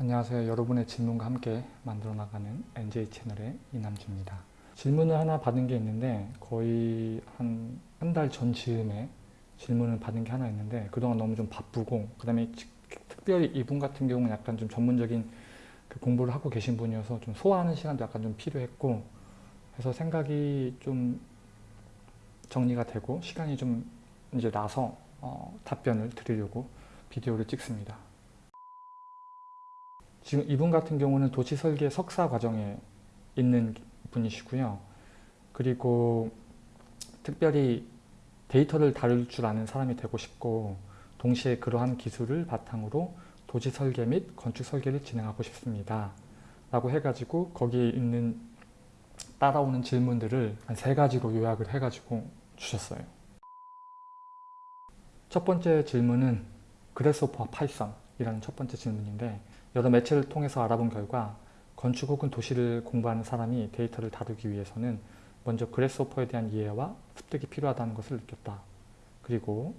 안녕하세요. 여러분의 질문과 함께 만들어 나가는 NJ 채널의 이남주입니다. 질문을 하나 받은 게 있는데 거의 한 한 달 전 즈음에 질문을 받은 게 하나 있는데 그동안 너무 좀 바쁘고 그 다음에 특별히 이분 같은 경우는 약간 좀 전문적인 그 공부를 하고 계신 분이어서 좀 소화하는 시간도 약간 좀 필요했고 그래서 생각이 좀 정리가 되고 시간이 좀 이제 나서 어, 답변을 드리려고 비디오를 찍습니다. 지금 이분 같은 경우는 도시 설계 석사 과정에 있는 분이시고요. 그리고 특별히 데이터를 다룰 줄 아는 사람이 되고 싶고 동시에 그러한 기술을 바탕으로 도시 설계 및 건축 설계를 진행하고 싶습니다. 라고 해가지고 거기에 있는 따라오는 질문들을 한 세 가지로 요약을 해가지고 주셨어요. 첫 번째 질문은 Grasshopper와 Python이라는 첫 번째 질문인데 여러 매체를 통해서 알아본 결과 건축 혹은 도시를 공부하는 사람이 데이터를 다루기 위해서는 먼저 Grasshopper에 대한 이해와 습득이 필요하다는 것을 느꼈다. 그리고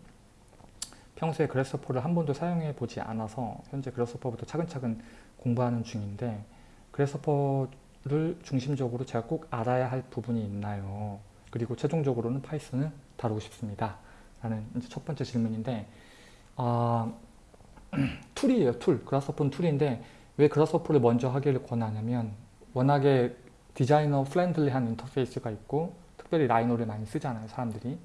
평소에 Grasshopper를 한 번도 사용해 보지 않아서 현재 Grasshopper부터 차근차근 공부하는 중인데 Grasshopper를 중심적으로 제가 꼭 알아야 할 부분이 있나요? 그리고 최종적으로는 Python을 다루고 싶습니다. 라는 이제 첫 번째 질문인데 아, 툴이에요. 툴. 그라스호퍼는 툴인데 왜 그라스호퍼를 먼저 하기를 권하냐면 워낙에 designer friendly한 인터페이스가 있고 특별히 Rhino를 많이 쓰잖아요. 사람들이.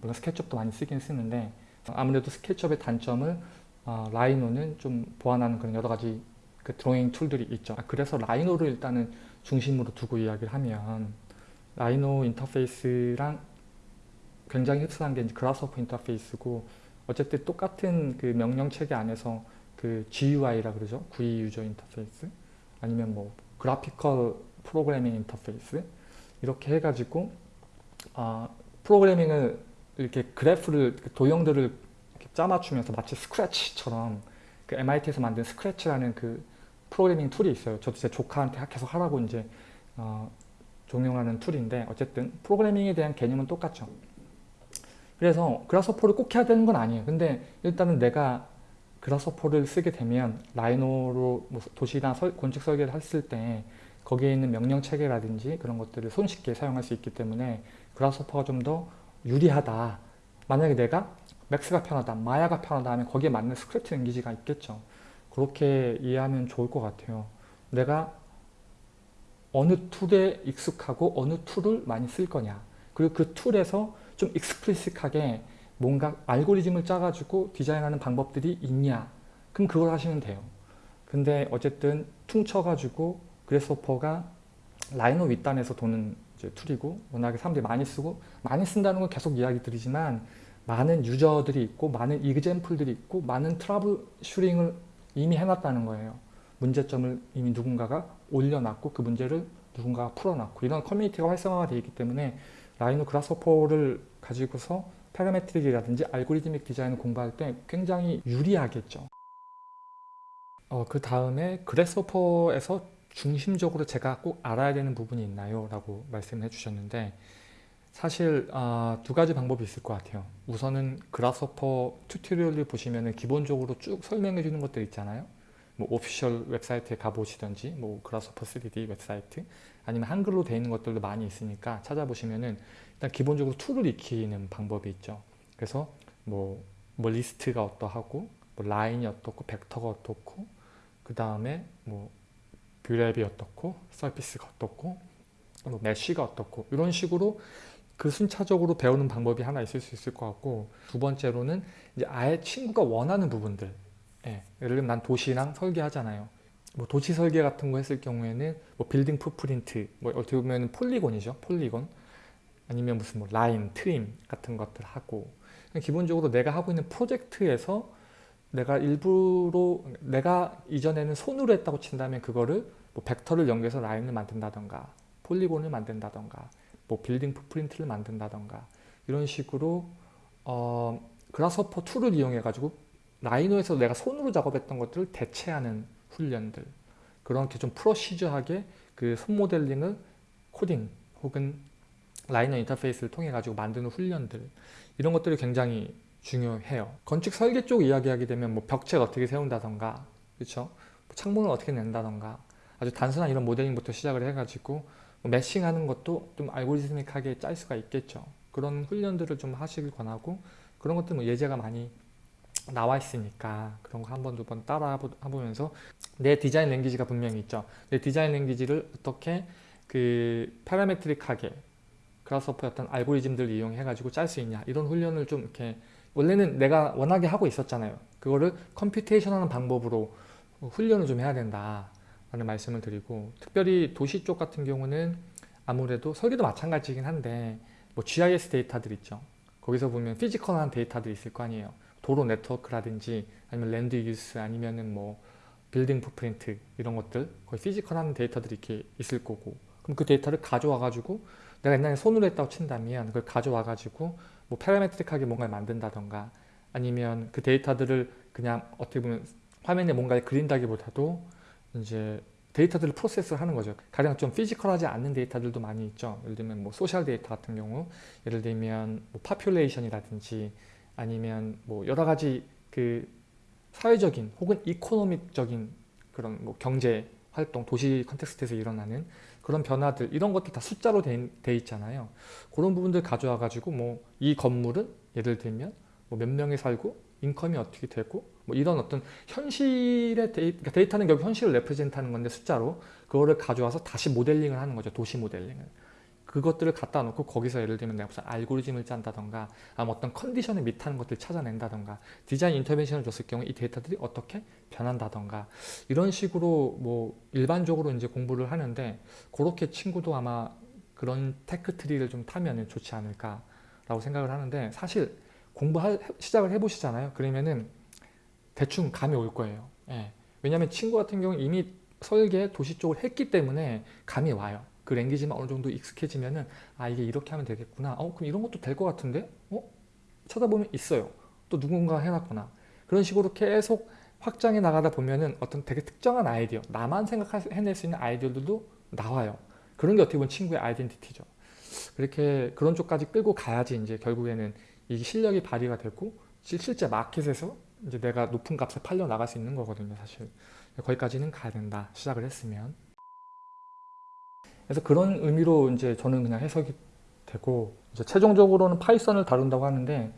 물론 SketchUp도 많이 쓰긴 쓰는데 아무래도 SketchUp의 단점을 어, Rhino는 좀 보완하는 그런 여러 가지 그 드로잉 tool들이 있죠. 아, 그래서 Rhino를 일단은 중심으로 두고 이야기를 하면 Rhino 인터페이스랑 굉장히 흡사한 게 Grasshopper 인터페이스고 어쨌든 똑같은 그 명령 체계 안에서 그 GUI라 그러죠. GUI user interface 아니면 뭐 graphical programming interface 이렇게 해가지고 아, 프로그래밍을 이렇게 그래프를 도형들을 이렇게 짜맞추면서 마치 Scratch처럼 그 MIT에서 만든 Scratch라는 그 프로그래밍 tool이 있어요. 저도 제 조카한테 계속 하라고 이제 어, 종용하는 tool인데 어쨌든 프로그래밍에 대한 개념은 똑같죠. 그래서 Grasshopper를 꼭 해야 되는 건 아니에요. 근데 일단은 내가 Grasshopper를 쓰게 되면 Rhino로 뭐 도시나 설, 건축 설계를 했을 때 거기에 있는 명령 체계라든지 그런 것들을 손쉽게 사용할 수 있기 때문에 Grasshopper가 좀 더 유리하다. 만약에 내가 Max가 편하다, Maya가 편하다 하면 거기에 맞는 script language가 있겠죠. 그렇게 이해하면 좋을 것 같아요. 내가 어느 tool에 익숙하고 어느 tool을 많이 쓸 거냐. 그리고 그 tool에서 좀 explicit하게 뭔가 알고리즘을 짜가지고 디자인하는 방법들이 있냐. 그럼 그걸 하시면 돼요. 근데 어쨌든 퉁쳐가지고 Grasshopper가 Rhino 윗단에서 도는 tool이고 워낙에 사람들이 많이 쓰고 많이 쓴다는 건 계속 이야기 드리지만 많은 user들이 있고 많은 example들이 있고 많은 trouble shooting을 이미 해놨다는 거예요. 문제점을 이미 누군가가 올려놨고 그 문제를 누군가가 풀어놨고 이런 커뮤니티가 활성화가 되어 있기 때문에 Rhino Grasshopper를 가지고서 parametric이라든지 algorithmic design을 공부할 때 굉장히 유리하겠죠. 어, 그 다음에 Grasshopper에서 중심적으로 제가 꼭 알아야 되는 부분이 있나요? 라고 말씀해 주셨는데 사실 어, 두 가지 방법이 있을 것 같아요. 우선은 Grasshopper tutorial을 보시면 기본적으로 쭉 설명해 주는 것들 있잖아요. 뭐 official 웹사이트에 가보시던지 뭐 Grasshopper 3D 웹사이트 아니면 한글로 되어 있는 것들도 많이 있으니까 찾아보시면은 일단 기본적으로 tool을 익히는 방법이 있죠. 그래서 뭐, 뭐 리스트가 어떠하고 뭐 라인이 어떻고 벡터가 어떻고 그 다음에 뭐 Brep이 어떻고 surface가 어떻고 뭐 mesh가 어떻고 이런 식으로 그 순차적으로 배우는 방법이 하나 있을 수 있을 것 같고 두 번째로는 이제 아예 친구가 원하는 부분들. 예, 예를 들면 난 도시랑 설계하잖아요. 뭐 도시 설계 같은 거 했을 경우에는 뭐 building footprint 뭐 어떻게 보면 polygon이죠 polygon 아니면 무슨 뭐 라인, trim 같은 것들 하고 기본적으로 내가 하고 있는 프로젝트에서 내가 일부러 내가 이전에는 손으로 했다고 친다면 그거를 뭐 벡터를 연결해서 라인을 만든다던가 polygon을 만든다던가 뭐 building footprint를 만든다던가 이런 식으로 어, Grasshopper tool을 이용해 가지고 Rhino에서 내가 손으로 작업했던 것들을 대체하는 훈련들. 그렇게 좀 procedural하게 그 손 모델링을 코딩 혹은 Rhino 인터페이스를 통해 가지고 만드는 훈련들 이런 것들이 굉장히 중요해요 건축 설계 쪽 이야기하게 되면 뭐 벽체를 어떻게 세운다던가 그렇죠 창문을 어떻게 낸다던가 아주 단순한 이런 모델링부터 시작을 해가지고 뭐 매싱하는 것도 좀 알고리즘믹하게 짤 수가 있겠죠. 그런 훈련들을 좀 하시길 권하고 그런 것들 뭐 예제가 많이 나와 있으니까 그런 거 한 번 두 번 따라 해보면서 내 디자인 랭귀지가 분명히 있죠. 내 디자인 랭귀지를 어떻게 그 파라메트릭하게 그라스호퍼의 어떤 알고리즘들을 이용해 가지고 짤 수 있냐 이런 훈련을 좀 이렇게 원래는 내가 원하게 하고 있었잖아요. 그거를 computation 하는 방법으로 훈련을 좀 해야 된다 라는 말씀을 드리고 특별히 도시 쪽 같은 경우는 아무래도 설계도 마찬가지긴 한데 뭐 GIS 데이터들 있죠. 거기서 보면 physical한 데이터들이 있을 거 아니에요. 도로 네트워크라든지 아니면 land use 아니면은 뭐 building footprint 이런 것들 거의 physical한 데이터들이 이렇게 있을 거고 그럼 그 데이터를 가져와 가지고 내가 옛날에 손으로 했다고 친다면 그걸 가져와 가지고 뭐 parametric하게 뭔가를 만든다던가 아니면 그 데이터들을 그냥 어떻게 보면 화면에 뭔가를 그린다기보다도 이제 데이터들을 process를 하는 거죠. 가령 좀 physical하지 않는 데이터들도 많이 있죠. 예를 들면 뭐 social data 같은 경우, 예를 들면 뭐 population이라든지 아니면 뭐 여러 가지 그 사회적인 혹은 economic적인 그런 뭐 경제 활동, 도시 context에서 일어나는 그런 변화들 이런 것들 다 숫자로 돼, 돼 있잖아요. 그런 부분들 가져와 가지고 뭐 이 건물은 예를 들면 뭐 몇 명이 살고 income이 어떻게 되고 뭐 이런 어떤 현실의 데이, 그러니까 데이터는 결국 현실을 represent하는 건데 숫자로 그거를 가져와서 다시 모델링을 하는 거죠. 도시 모델링을. 그것들을 갖다 놓고 거기서 예를 들면 내가 무슨 알고리즘을 짠다던가 어떤 condition에 meet하는 것들을 찾아낸다던가 design intervention을 줬을 경우 이 데이터들이 어떻게 변한다던가 이런 식으로 뭐 일반적으로 이제 공부를 하는데 그렇게 친구도 아마 그런 tech tree를 좀 타면 좋지 않을까 라고 생각을 하는데 사실 공부 시작을 해보시잖아요. 그러면은 대충 감이 올 거예요. 예. 왜냐하면 친구 같은 경우는 이미 설계 도시 쪽을 했기 때문에 감이 와요. 그 language만 어느 정도 익숙해지면은 아 이게 이렇게 하면 되겠구나. 어 그럼 이런 것도 될 것 같은데? 어? 찾아보면 있어요. 또 누군가 해놨구나. 그런 식으로 계속 확장해 나가다 보면은 어떤 되게 특정한 아이디어, 나만 생각해낼 수 있는 아이디어들도 나와요. 그런 게 어떻게 보면 친구의 아이덴티티죠. 그렇게 그런 쪽까지 끌고 가야지 이제 결국에는 이게 실력이 발휘가 되고 실제 마켓에서 이제 내가 높은 값에 팔려 나갈 수 있는 거거든요, 사실. 거기까지는 가야 된다. 시작을 했으면. 그래서 그런 의미로 이제 저는 그냥 해석이 되고 이제 최종적으로는 Python을 다룬다고 하는데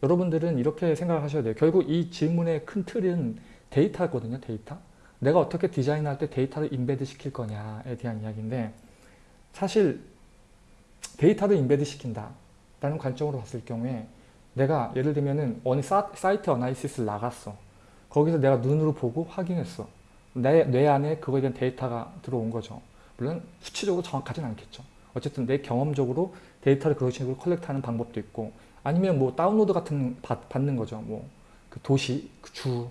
여러분들은 이렇게 생각을 하셔야 돼요. 결국 이 질문의 큰 틀은 데이터거든요. 데이터. 내가 어떻게 디자인할 때 데이터를 embed 시킬 거냐에 대한 이야기인데 사실 데이터를 embed 시킨다 라는 관점으로 봤을 경우에 내가 예를 들면은 어느 site analysis를 나갔어. 거기서 내가 눈으로 보고 확인했어. 내 뇌 안에 그거에 대한 데이터가 들어온 거죠. 물론 수치적으로 정확하진 않겠죠. 어쨌든 내 경험적으로 데이터를 그런 식으로 collect하는 방법도 있고 아니면 뭐 다운로드 같은 받, 받는 거죠. 뭐 그 도시, 그 주,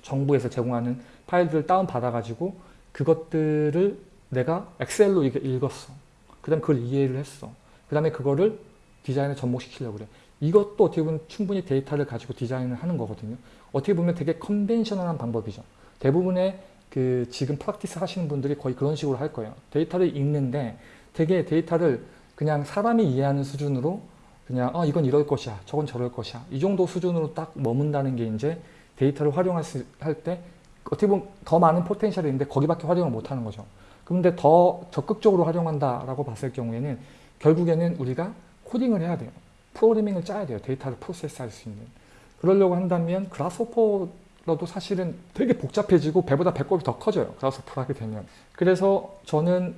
정부에서 제공하는 파일들을 다운 받아가지고 그것들을 내가 Excel로 읽었어. 그 다음에 그걸 이해를 했어. 그 다음에 그거를 디자인에 접목시키려고 그래. 이것도 어떻게 보면 충분히 데이터를 가지고 디자인을 하는 거거든요. 어떻게 보면 되게 conventional한 방법이죠. 대부분의 그 지금 practice 하시는 분들이 거의 그런 식으로 할 거예요. 데이터를 읽는데 되게 데이터를 그냥 사람이 이해하는 수준으로 그냥 어 이건 이럴 것이야 저건 저럴 것이야 이 정도 수준으로 딱 머문다는 게 이제 데이터를 활용할 때 어떻게 보면 더 많은 potential이 있는데 거기밖에 활용을 못하는 거죠. 그런데 더 적극적으로 활용한다라고 봤을 경우에는 결국에는 우리가 코딩을 해야 돼요. 프로그래밍을 짜야 돼요. 데이터를 process할 수 있는. 그러려고 한다면 Grasshopper로도 사실은 되게 복잡해지고 배보다 배꼽이 더 커져요. Grasshopper를 하게 되면. 그래서 저는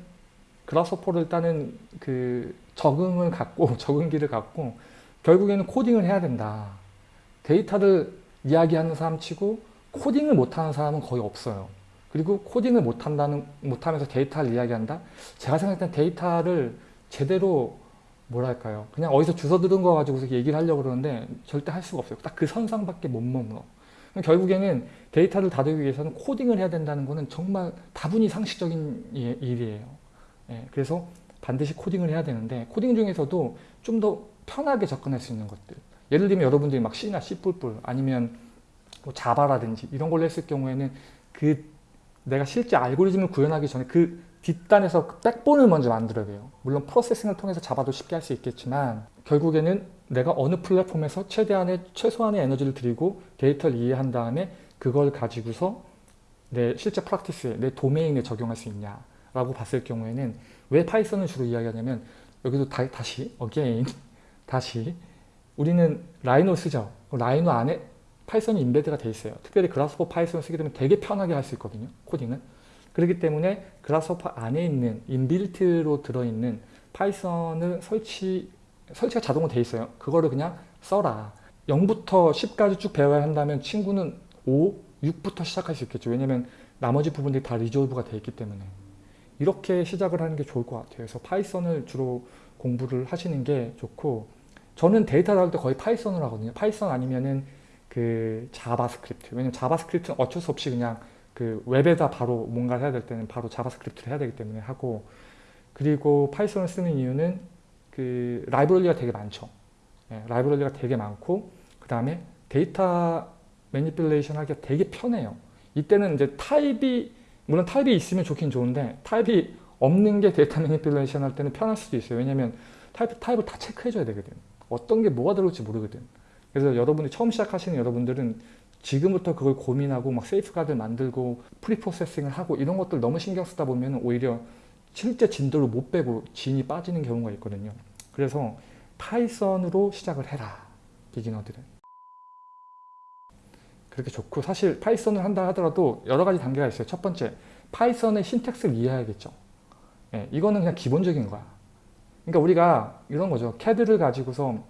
Grasshopper를 따는 그 적응을 갖고 적응기를 갖고 결국에는 코딩을 해야 된다. 데이터를 이야기하는 사람 치고 코딩을 못하는 사람은 거의 없어요. 그리고 코딩을 못한다는 못하면서 데이터를 이야기한다. 제가 생각할 땐 데이터를 제대로 뭐랄까요. 그냥 어디서 주워 들은 거 가지고 얘기를 하려고 그러는데 절대 할 수가 없어요. 딱 그 선상밖에 못 머물러. 결국에는 데이터를 다루기 위해서는 코딩을 해야 된다는 것은 정말 다분히 상식적인 예, 일이에요. 예, 그래서 반드시 코딩을 해야 되는데 코딩 중에서도 좀 더 편하게 접근할 수 있는 것들 예를 들면 여러분들이 막 C나 C++ 아니면 뭐 Java라든지 이런 걸로 했을 경우에는 그 내가 실제 알고리즘을 구현하기 전에 그 뒷단에서 그 backbone을 먼저 만들어야 돼요. 물론 Processing을 통해서 Java도 쉽게 할 수 있겠지만 결국에는 내가 어느 플랫폼에서 최대한의 최소한의 에너지를 들이고 데이터를 이해한 다음에 그걸 가지고서 내 실제 practice에 내 도메인에 적용할 수 있냐 라고 봤을 경우에는 왜 Python을 주로 이야기하냐면 여기도 다, 다시 again 다시 우리는 Rhino 쓰죠. Rhino 안에 Python이 embed가 돼 있어요. 특별히 Grasshopper Python을 쓰게 되면 되게 편하게 할 수 있거든요. 코딩은. 그렇기 때문에 Grasshopper 안에 있는 inbuilt로 들어있는 Python을 설치 설치가 자동으로 돼 있어요. 그거를 그냥 써라. 0부터 10까지 쭉 배워야 한다면 친구는 5, 6부터 시작할 수 있겠죠. 왜냐면 나머지 부분들이 다 resolve가 돼 있기 때문에. 이렇게 시작을 하는 게 좋을 것 같아요. 그래서 Python을 주로 공부를 하시는 게 좋고 저는 데이터 다룰 때 거의 Python을 하거든요. Python 아니면은 그 JavaScript. 왜냐면 JavaScript는 어쩔 수 없이 그냥 그 웹에다 바로 뭔가를 해야 될 때는 바로 JavaScript를 해야 되기 때문에 하고 그리고 Python을 쓰는 이유는 그 라이브러리가 되게 많죠. 예, 라이브러리가 되게 많고 그 다음에 데이터 manipulation 하기가 되게 편해요. 이때는 이제 타입이 물론 타입이 있으면 좋긴 좋은데 타입이 없는 게 데이터 manipulation 할 때는 편할 수도 있어요. 왜냐면 타입, 타입을 다 체크해줘야 되거든. 어떤 게 뭐가 들어올지 모르거든. 그래서 여러분이 처음 시작하시는 여러분들은 지금부터 그걸 고민하고 막 세이프가드를 만들고 preprocessing을 하고 이런 것들 너무 신경 쓰다 보면 오히려 실제 진도를 못 빼고 진이 빠지는 경우가 있거든요. 그래서 Python으로 시작을 해라. beginner들은. 그렇게 좋고 사실 Python을 한다 하더라도 여러 가지 단계가 있어요. 첫 번째, Python의 syntax를 이해해야겠죠. 예, 이거는 그냥 기본적인 거야. 그러니까 우리가 이런 거죠. 캐드를 가지고서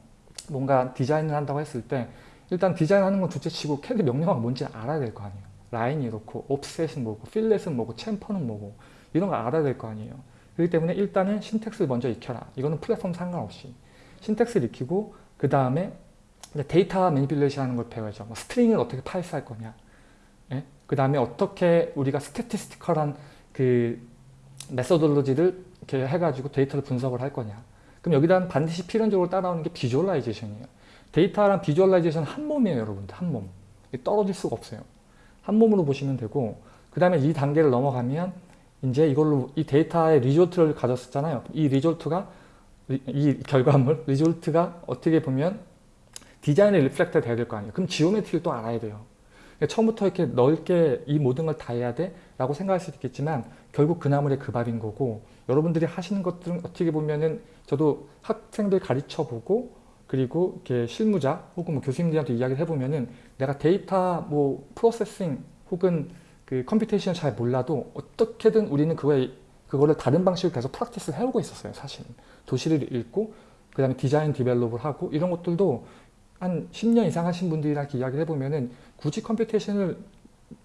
뭔가 디자인을 한다고 했을 때 일단 디자인하는 건 둘째치고 캐드 명령어가 뭔지 알아야 될 거 아니에요. 라인이 이렇고 offset은 뭐고 fillet은 뭐고 chamfer는 뭐고 이런 거 알아야 될 거 아니에요. 그렇기 때문에 일단은 syntax를 먼저 익혀라. 이거는 플랫폼 상관없이 syntax를 익히고 그 다음에 데이터 manipulation 하는 걸 배워야죠. 뭐 string을 어떻게 parse할 거냐. 예? 그 다음에 어떻게 우리가 statistical한 그 methodology를 이렇게 해가지고 데이터를 분석을 할 거냐. 그럼 여기다 반드시 필연적으로 따라오는 게 visualization이에요. 데이터랑 visualization 한 몸이에요, 여러분들. 한 몸. 떨어질 수가 없어요. 한 몸으로 보시면 되고 그 다음에 이 단계를 넘어가면 이제 이걸로 이 데이터의 result를 가졌었잖아요. 이 result가 이 결과물, result가 어떻게 보면 디자인에 reflect 돼야 될 거 아니에요. 그럼 geometry를 또 알아야 돼요. 그러니까 처음부터 이렇게 넓게 이 모든 걸 다 해야 돼? 라고 생각할 수도 있겠지만 결국 그 나물의 그 밥인 거고 여러분들이 하시는 것들은 어떻게 보면은 저도 학생들 가르쳐 보고 그리고 이렇게 실무자 혹은 뭐 교수님들한테 이야기를 해보면은 내가 데이터 뭐 processing 혹은 그 computation 잘 몰라도 어떻게든 우리는 그거에 그거를 다른 방식으로 계속 practice를 해오고 있었어요 사실 도시를 읽고 그 다음에 디자인 develop을 하고 이런 것들도 한 10년 이상 하신 분들이랑 이야기를 해보면은 굳이 computation을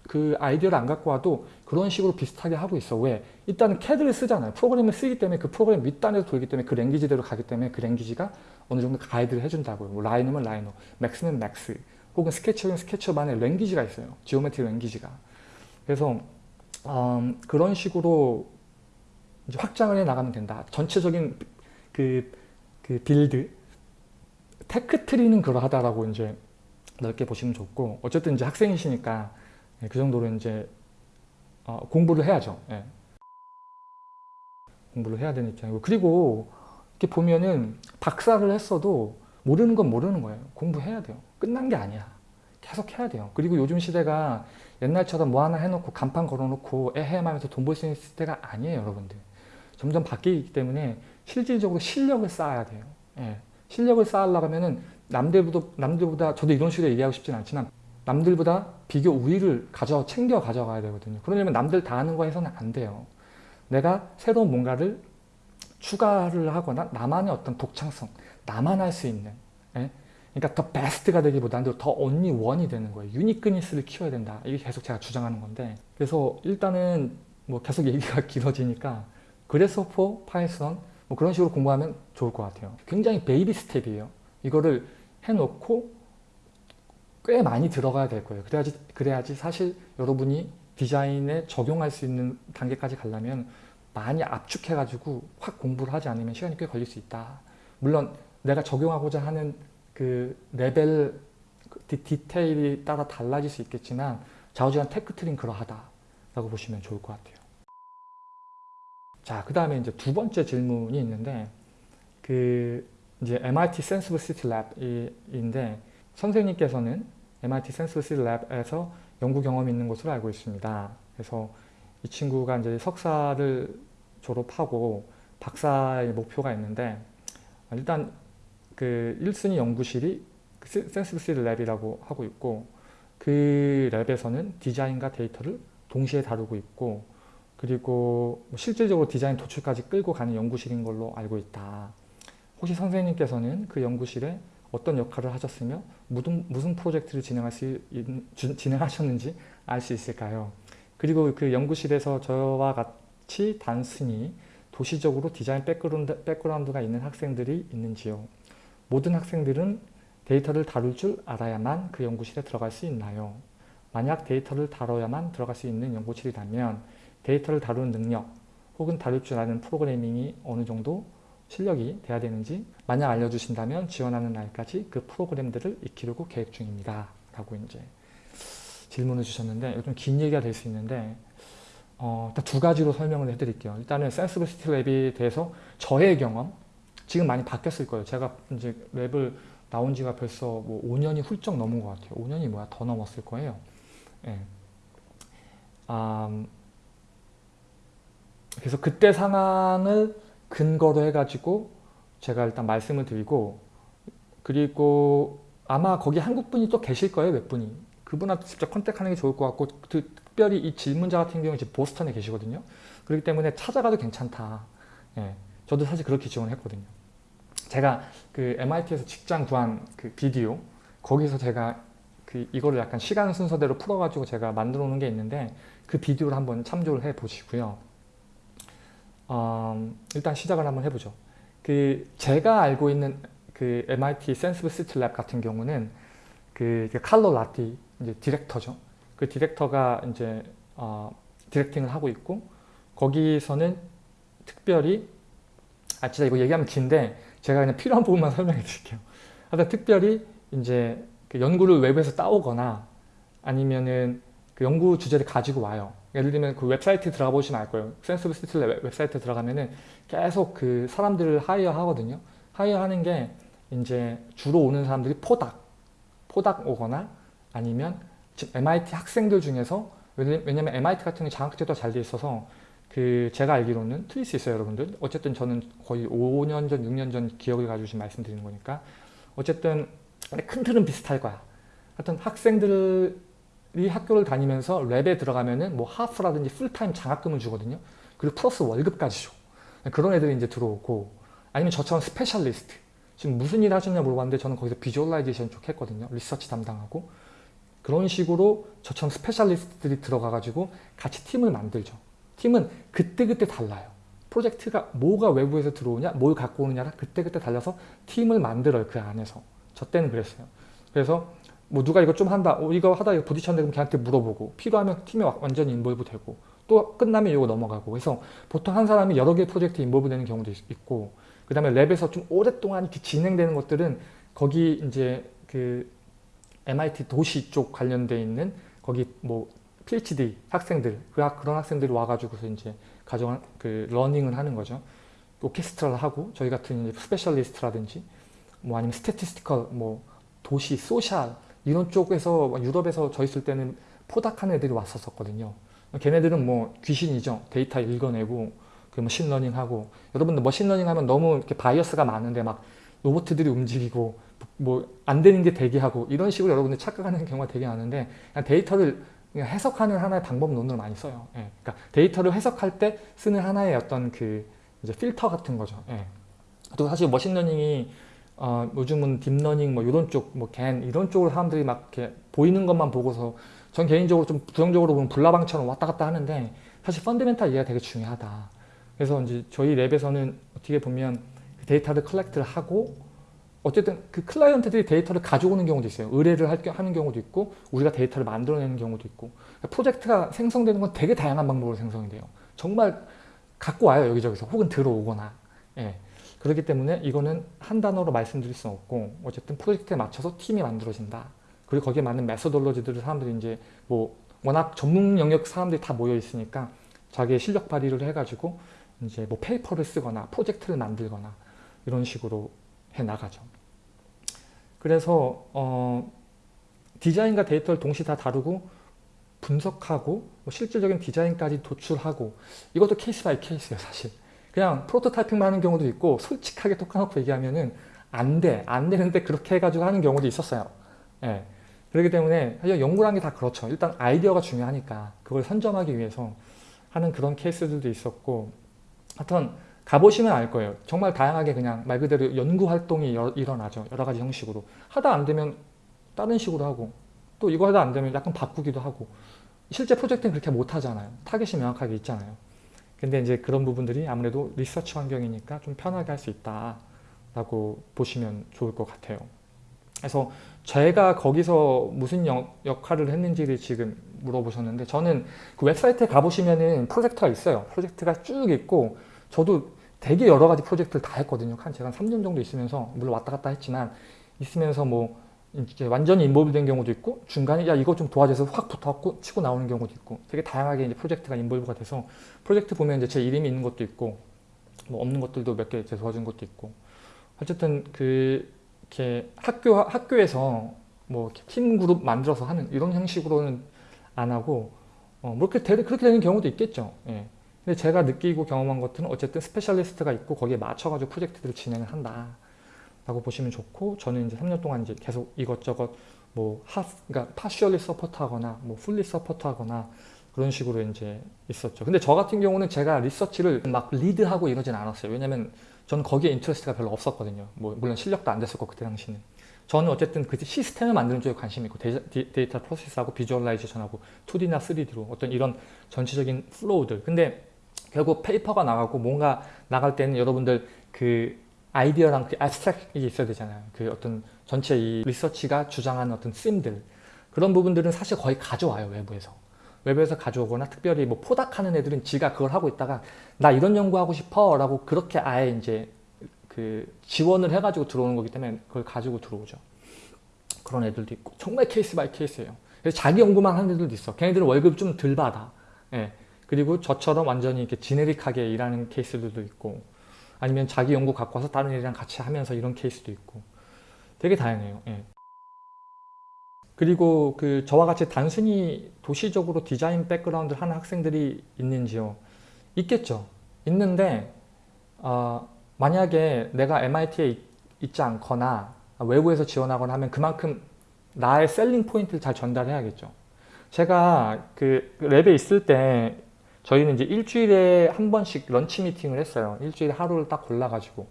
그 아이디어를 안 갖고 와도 그런 식으로 비슷하게 하고 있어. 왜? 일단은 CAD를 쓰잖아요. 프로그램을 쓰기 때문에 그 프로그램 윗단에서 돌기 때문에 그 language대로 가기 때문에 그 language가 어느 정도 가이드를 해준다고요. 뭐 Rhino면 Rhino, Max면 Max, 혹은 SketchUp이면 SketchUp만의 language가 있어요. geometry language가. 그래서 음, 그런 식으로 확장을 해 나가면 된다. 전체적인 그, 그 build, tech tree는 그러하다라고 이제 넓게 보시면 좋고 어쨌든 이제 학생이시니까 예, 그 정도로 이제 어, 공부를 해야죠. 예. 공부를 해야 되는 입장이고 그리고 이렇게 보면은 박사를 했어도 모르는 건 모르는 거예요. 공부해야 돼요. 끝난 게 아니야. 계속 해야 돼요. 그리고 요즘 시대가 옛날처럼 뭐 하나 해놓고 간판 걸어놓고 에헤 하면서 돈 벌 수 있는 시대가 아니에요. 여러분들. 점점 바뀌기 때문에 실질적으로 실력을 쌓아야 돼요. 예. 실력을 쌓으려고 하면은 남들보다, 남들보다 저도 이런 식으로 얘기하고 싶진 않지만 남들보다 비교 우위를 가져 챙겨 가져가야 되거든요. 그러려면 남들 다 하는 거 해서는 안 돼요. 내가 새로운 뭔가를 추가를 하거나 나만의 어떤 독창성, 나만 할 수 있는 예? 그러니까 the best가 되기보다는 더 언니 원이 되는 거예요. uniqueness를 키워야 된다. 이게 계속 제가 주장하는 건데 그래서 일단은 뭐 계속 얘기가 길어지니까 Grasshopper, Python 뭐 그런 식으로 공부하면 좋을 것 같아요. 굉장히 baby step이에요. 이거를 해놓고 꽤 많이 들어가야 될 거예요. 그래야지, 그래야지 사실 여러분이 디자인에 적용할 수 있는 단계까지 가려면 많이 압축해가지고 확 공부를 하지 않으면 시간이 꽤 걸릴 수 있다. 물론 내가 적용하고자 하는 그 레벨 그 디테일이 따라 달라질 수 있겠지만 좌우지간 tech tree는 그러하다라고 보시면 좋을 것 같아요. 자, 그 다음에 이제 두 번째 질문이 있는데 그 이제 MIT Senseable City Lab인데 선생님께서는 MIT Senseable City Lab에서 연구 경험이 있는 것으로 알고 있습니다. 그래서 이 친구가 이제 석사를 졸업하고 박사의 목표가 있는데 일단 그 1순위 연구실이 Senseable Lab이라고 하고 있고 그 lab에서는 디자인과 데이터를 동시에 다루고 있고 그리고 뭐 실질적으로 디자인 도출까지 끌고 가는 연구실인 걸로 알고 있다. 혹시 선생님께서는 그 연구실에 어떤 역할을 하셨으며 무슨, 무슨 프로젝트를 진행할 수, 진행하셨는지 알 수 있을까요? 그리고 그 연구실에서 저와 같이 단순히 도시적으로 디자인 백그라운드, 백그라운드가 있는 학생들이 있는지요? 모든 학생들은 데이터를 다룰 줄 알아야만 그 연구실에 들어갈 수 있나요? 만약 데이터를 다뤄야만 들어갈 수 있는 연구실이라면 데이터를 다루는 능력 혹은 다룰 줄 아는 프로그래밍이 어느 정도 실력이 돼야 되는지 만약 알려주신다면 지원하는 날까지 그 프로그램들을 익히려고 계획 중입니다. 라고 이제 질문을 주셨는데 좀긴 얘기가 될 수 있는데 어, 일단 두 가지로 설명을 해드릴게요. 일단은 센스비시티 랩에 대해서 저의 경험 지금 많이 바뀌었을 거예요. 제가 이제 랩을 나온 지가 벌써 뭐 5년이 훌쩍 넘은 것 같아요. 5년이 뭐야 더 넘었을 거예요. 예. 음, 그래서 그때 상황을 근거로 해가지고 제가 일단 말씀을 드리고 그리고 아마 거기 한국 분이 또 계실 거예요 몇 분이 그분한테 직접 컨택하는 게 좋을 것 같고 그, 특별히 이 질문자 같은 경우는 지금 보스턴에 계시거든요 그렇기 때문에 찾아가도 괜찮다 예, 저도 사실 그렇게 지원을 했거든요 제가 그 MIT에서 직장 구한 그 비디오 거기서 제가 그 이거를 약간 시간 순서대로 풀어가지고 제가 만들어 놓은 게 있는데 그 비디오를 한번 참조를 해 보시고요 어, 일단 시작을 한번 해보죠. 그 제가 알고 있는 그 MIT Senseable City Lab 같은 경우는 그, 그 칼로 라티 이제 디렉터죠. 그 디렉터가 이제 어, directing을 하고 있고 거기서는 특별히 아 진짜 이거 얘기하면 긴데 제가 그냥 필요한 부분만 설명해 드릴게요. 하여튼 특별히 이제 그 연구를 외부에서 따오거나 아니면은 그 연구 주제를 가지고 와요. 예를 들면 그 웹사이트 들어가 보시면 알 거예요. Senseable City 웹사이트 들어가면은 계속 그 사람들을 하이어 하거든요. 하이어 하는 게 이제 주로 오는 사람들이 postdoc, postdoc 오거나 아니면 MIT 학생들 중에서 왜냐면 MIT 같은 게 장학제도 잘 돼 있어서 그 제가 알기로는 수 있어요 여러분들 어쨌든 저는 거의 5년 전 6년 전 기억을 가지고 지금 말씀드리는 거니까 어쨌든 큰 틀은 비슷할 거야 하여튼 학생들 이 학교를 다니면서 lab에 들어가면은 뭐 half라든지 풀타임 장학금을 주거든요. 그리고 플러스 월급까지 줘. 그런 애들이 이제 들어오고 아니면 저처럼 specialist 지금 무슨 일 하셨냐 물어봤는데 저는 거기서 visualization 쪽 했거든요. 리서치 담당하고 그런 식으로 저처럼 specialist들이 들어가가지고 같이 팀을 만들죠. 팀은 그때그때 달라요. 프로젝트가 뭐가 외부에서 들어오냐 뭘 갖고 오느냐가 그때그때 달려서 팀을 만들어요. 그 안에서. 저 때는 그랬어요. 그래서 뭐 누가 이거 좀 한다 어, 이거 하다 이거 부딪혔는데 그럼 걔한테 물어보고 필요하면 팀에 완전히 involve 되고 또 끝나면 이거 넘어가고 그래서 보통 한 사람이 여러 개 프로젝트에 involve 되는 경우도 있고 그 다음에 lab에서 좀 오랫동안 이렇게 진행되는 것들은 거기 이제 그 MIT 도시 쪽 관련돼 있는 거기 뭐 PhD 학생들 그 그런 학생들이 와가지고서 이제 가정 그 running을 하는 거죠 오케스트라를 하고 저희 같은 이제 specialist라든지 뭐 아니면 statistical 뭐 도시 social 이런 쪽에서 유럽에서 저 있을 때는 postdoc하는 애들이 왔었거든요. 걔네들은 뭐 귀신이죠. 데이터 읽어내고 그 machine learning 하고 여러분들 machine learning 하면 너무 이렇게 bias가 많은데 막 로봇들이 움직이고 뭐 안 되는 게 되게 하고 이런 식으로 여러분들 착각하는 경우가 되게 많은데 데이터를 해석하는 하나의 방법론을 많이 써요. 예. 그러니까 데이터를 해석할 때 쓰는 하나의 어떤 그 이제 필터 같은 거죠. 예. 또 사실 machine learning이 어, 요즘은 deep learning 뭐 이런 쪽, 뭐 GAN 이런 쪽으로 사람들이 막 이렇게 보이는 것만 보고서 전 개인적으로 좀 부정적으로 보면 불나방처럼 왔다 갔다 하는데 사실 fundamental 이해가 되게 중요하다. 그래서 이제 저희 lab에서는 어떻게 보면 그 데이터를 collect를 하고 어쨌든 그 클라이언트들이 데이터를 가져오는 경우도 있어요. 의뢰를 할, 하는 경우도 있고 우리가 데이터를 만들어내는 경우도 있고 그러니까 프로젝트가 생성되는 건 되게 다양한 방법으로 생성이 돼요. 정말 갖고 와요 여기저기서 혹은 들어오거나 예. 그렇기 때문에 이거는 한 단어로 말씀드릴 수는 없고 어쨌든 프로젝트에 맞춰서 팀이 만들어진다. 그리고 거기에 맞는 methodology들을 사람들이 이제 뭐 워낙 전문 영역 사람들이 다 모여 있으니까 자기의 실력 발휘를 해가지고 이제 뭐 paper를 쓰거나 프로젝트를 만들거나 이런 식으로 해 나가죠. 그래서 어 디자인과 데이터를 동시에 다 다루고 분석하고 뭐 실질적인 디자인까지 도출하고 이것도 case by case예요 사실. 그냥 prototyping만 하는 경우도 있고 솔직하게 톡 까놓고 얘기하면은 안 돼, 안 되는데 그렇게 해가지고 하는 경우도 있었어요. 예. 그렇기 때문에 사실 연구라는 게 다 그렇죠. 일단 아이디어가 중요하니까 그걸 선점하기 위해서 하는 그런 케이스들도 있었고 하여튼 가보시면 알 거예요 정말 다양하게 그냥 말 그대로 연구 활동이 여- 일어나죠 여러 가지 형식으로 하다 안 되면 다른 식으로 하고 또 이거 하다 안 되면 약간 바꾸기도 하고 실제 프로젝트는 그렇게 못 하잖아요. 타겟이 명확하게 있잖아요. 근데 이제 그런 부분들이 아무래도 리서치 환경이니까 좀 편하게 할 수 있다라고 보시면 좋을 것 같아요. 그래서 제가 거기서 무슨 역, 역할을 했는지를 지금 물어보셨는데 저는 그 웹사이트에 가보시면은 프로젝트가 있어요. 프로젝트가 쭉 있고 저도 되게 여러 가지 프로젝트를 다 했거든요. 한 제가 한 3년 정도 있으면서 물론 왔다 갔다 했지만 있으면서 뭐 이제 완전히 인볼브 된 경우도 있고 중간에 야 이거 좀 도와줘서 확 붙어갖고 치고 나오는 경우도 있고 되게 다양하게 이제 프로젝트가 인볼브가 돼서 프로젝트 보면 이제 제 이름이 있는 것도 있고 뭐 없는 것들도 몇 개 도와준 것도 있고 어쨌든 그 이렇게 학교 학교에서 뭐 팀 그룹 만들어서 하는 이런 형식으로는 안 하고 어, 뭐 그렇게 되, 그렇게 되는 경우도 있겠죠. 예. 근데 제가 느끼고 경험한 것들은 어쨌든 specialist가 있고 거기에 맞춰가지고 프로젝트들을 진행을 한다. 라고 보시면 좋고 저는 이제 3년 동안 이제 계속 이것저것 뭐 하, 그러니까 partially support하거나 뭐 fully support하거나 그런 식으로 이제 있었죠. 근데 저 같은 경우는 제가 리서치를 막 lead하고 이러진 않았어요. 왜냐면 저는 거기에 interest가 별로 없었거든요. 뭐 물론 실력도 안 됐었고 그때 당시는. 저는 어쨌든 그 시스템을 만드는 쪽에 관심이 있고 데이, 데이터 process하고 visualization하고 2D나 3D로 어떤 이런 전체적인 flow들. 근데 결국 paper가 나가고 뭔가 나갈 때는 여러분들 그 아이디어랑 그 abstract이 있어야 되잖아요. 그 어떤 전체 이 리서치가 주장하는 어떤 theme들 그런 부분들은 사실 거의 가져와요 외부에서. 외부에서 가져오거나 특별히 뭐 postdoc하는 애들은 지가 그걸 하고 있다가 나 이런 연구하고 싶어 라고 그렇게 아예 이제 그 지원을 해가지고 들어오는 거기 때문에 그걸 가지고 들어오죠. 그런 애들도 있고 정말 case by case예요. 그래서 자기 연구만 하는 애들도 있어. 걔네들은 월급 좀 덜 받아. 예. 그리고 저처럼 완전히 이렇게 generic하게 일하는 케이스들도 있고 아니면 자기 연구 갖고 와서 다른 애들이랑 같이 하면서 이런 케이스도 있고 되게 다양해요. 예. 그리고 그 저와 같이 단순히 도시적으로 디자인 background를 하는 학생들이 있는지요? 있겠죠. 있는데 어, 만약에 내가 MIT에 있지 않거나 외부에서 지원하거나 하면 그만큼 나의 selling point를 잘 전달해야겠죠. 제가 그 lab에 있을 때 저희는 이제 일주일에 한 번씩 lunch 미팅을 했어요. 일주일에 하루를 딱 골라가지고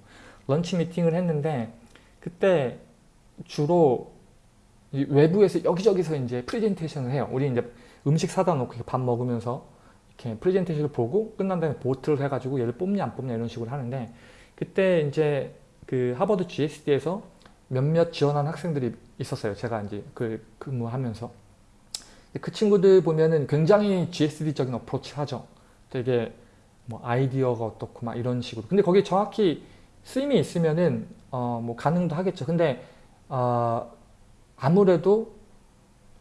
lunch 미팅을 했는데 그때 주로 외부에서 여기저기서 이제 프레젠테이션을 해요. 우리 이제 음식 사다 놓고 밥 먹으면서 이렇게 프레젠테이션을 보고 끝난 다음에 보트를 해가지고 얘를 뽑냐 안 뽑냐 이런 식으로 하는데 그때 이제 그 하버드 GSD에서 몇몇 지원한 학생들이 있었어요. 제가 이제 그 근무하면서 그 친구들 보면은 굉장히 GSD적인 어프로치 하죠. 되게 뭐 아이디어가 어떻고 막 이런 식으로. 근데 거기에 정확히 쓰임이 있으면은 어 뭐 가능도 하겠죠. 근데 어 아무래도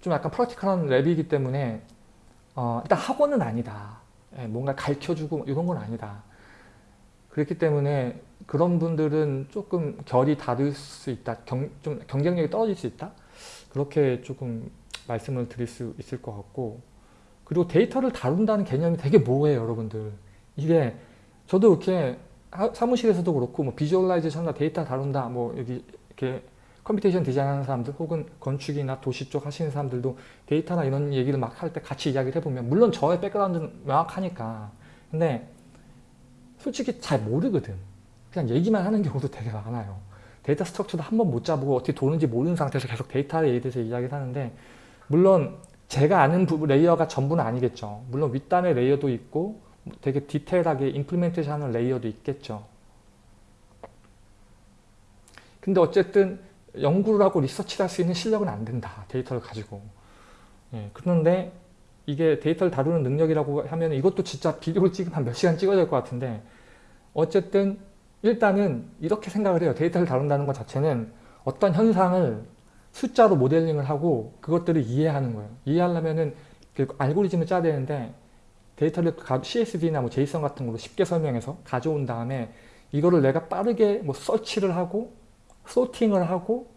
좀 약간 practical한 lab이기 때문에 어 일단 학원은 아니다. 예, 뭔가 가르쳐주고 이런 건 아니다. 그렇기 때문에 그런 분들은 조금 결이 다를 수 있다. 경, 좀 경쟁력이 떨어질 수 있다. 그렇게 조금 말씀을 드릴 수 있을 것 같고 그리고 데이터를 다룬다는 개념이 되게 모호해요 여러분들. 이게 저도 이렇게 사무실에서도 그렇고 뭐 visualization이나 데이터 다룬다 뭐 여기 이렇게 computation 디자인 하는 사람들 혹은 건축이나 도시 쪽 하시는 사람들도 데이터나 이런 얘기를 막 할 때 같이 이야기를 해보면 물론 저의 백그라운드는 명확하니까. 근데 솔직히 잘 모르거든. 그냥 얘기만 하는 경우도 되게 많아요 데이터 structure도 한 번 못 잡고 어떻게 도는지 모르는 상태에서 계속 데이터에 대해서 이야기를 하는데 물론 제가 아는 부분 layer가 전부는 아니겠죠. 물론 윗단의 layer도 있고 되게 디테일하게 implementation 하는 layer도 있겠죠. 근데 어쨌든 연구를 하고 리서치를 할 수 있는 실력은 안 된다. 데이터를 가지고. 예, 그런데 이게 데이터를 다루는 능력이라고 하면 이것도 진짜 비디오를 찍으면 한몇 시간 찍어야 될 것 같은데 어쨌든 일단은 이렇게 생각을 해요. 데이터를 다룬다는 것 자체는 어떤 현상을 숫자로 모델링을 하고 그것들을 이해하는 거예요. 이해하려면은 그 알고리즘을 짜야 되는데 데이터를 CSV나 뭐 JSON 같은 걸로 쉽게 설명해서 가져온 다음에 이거를 내가 빠르게 뭐 서치를 하고 sorting을 하고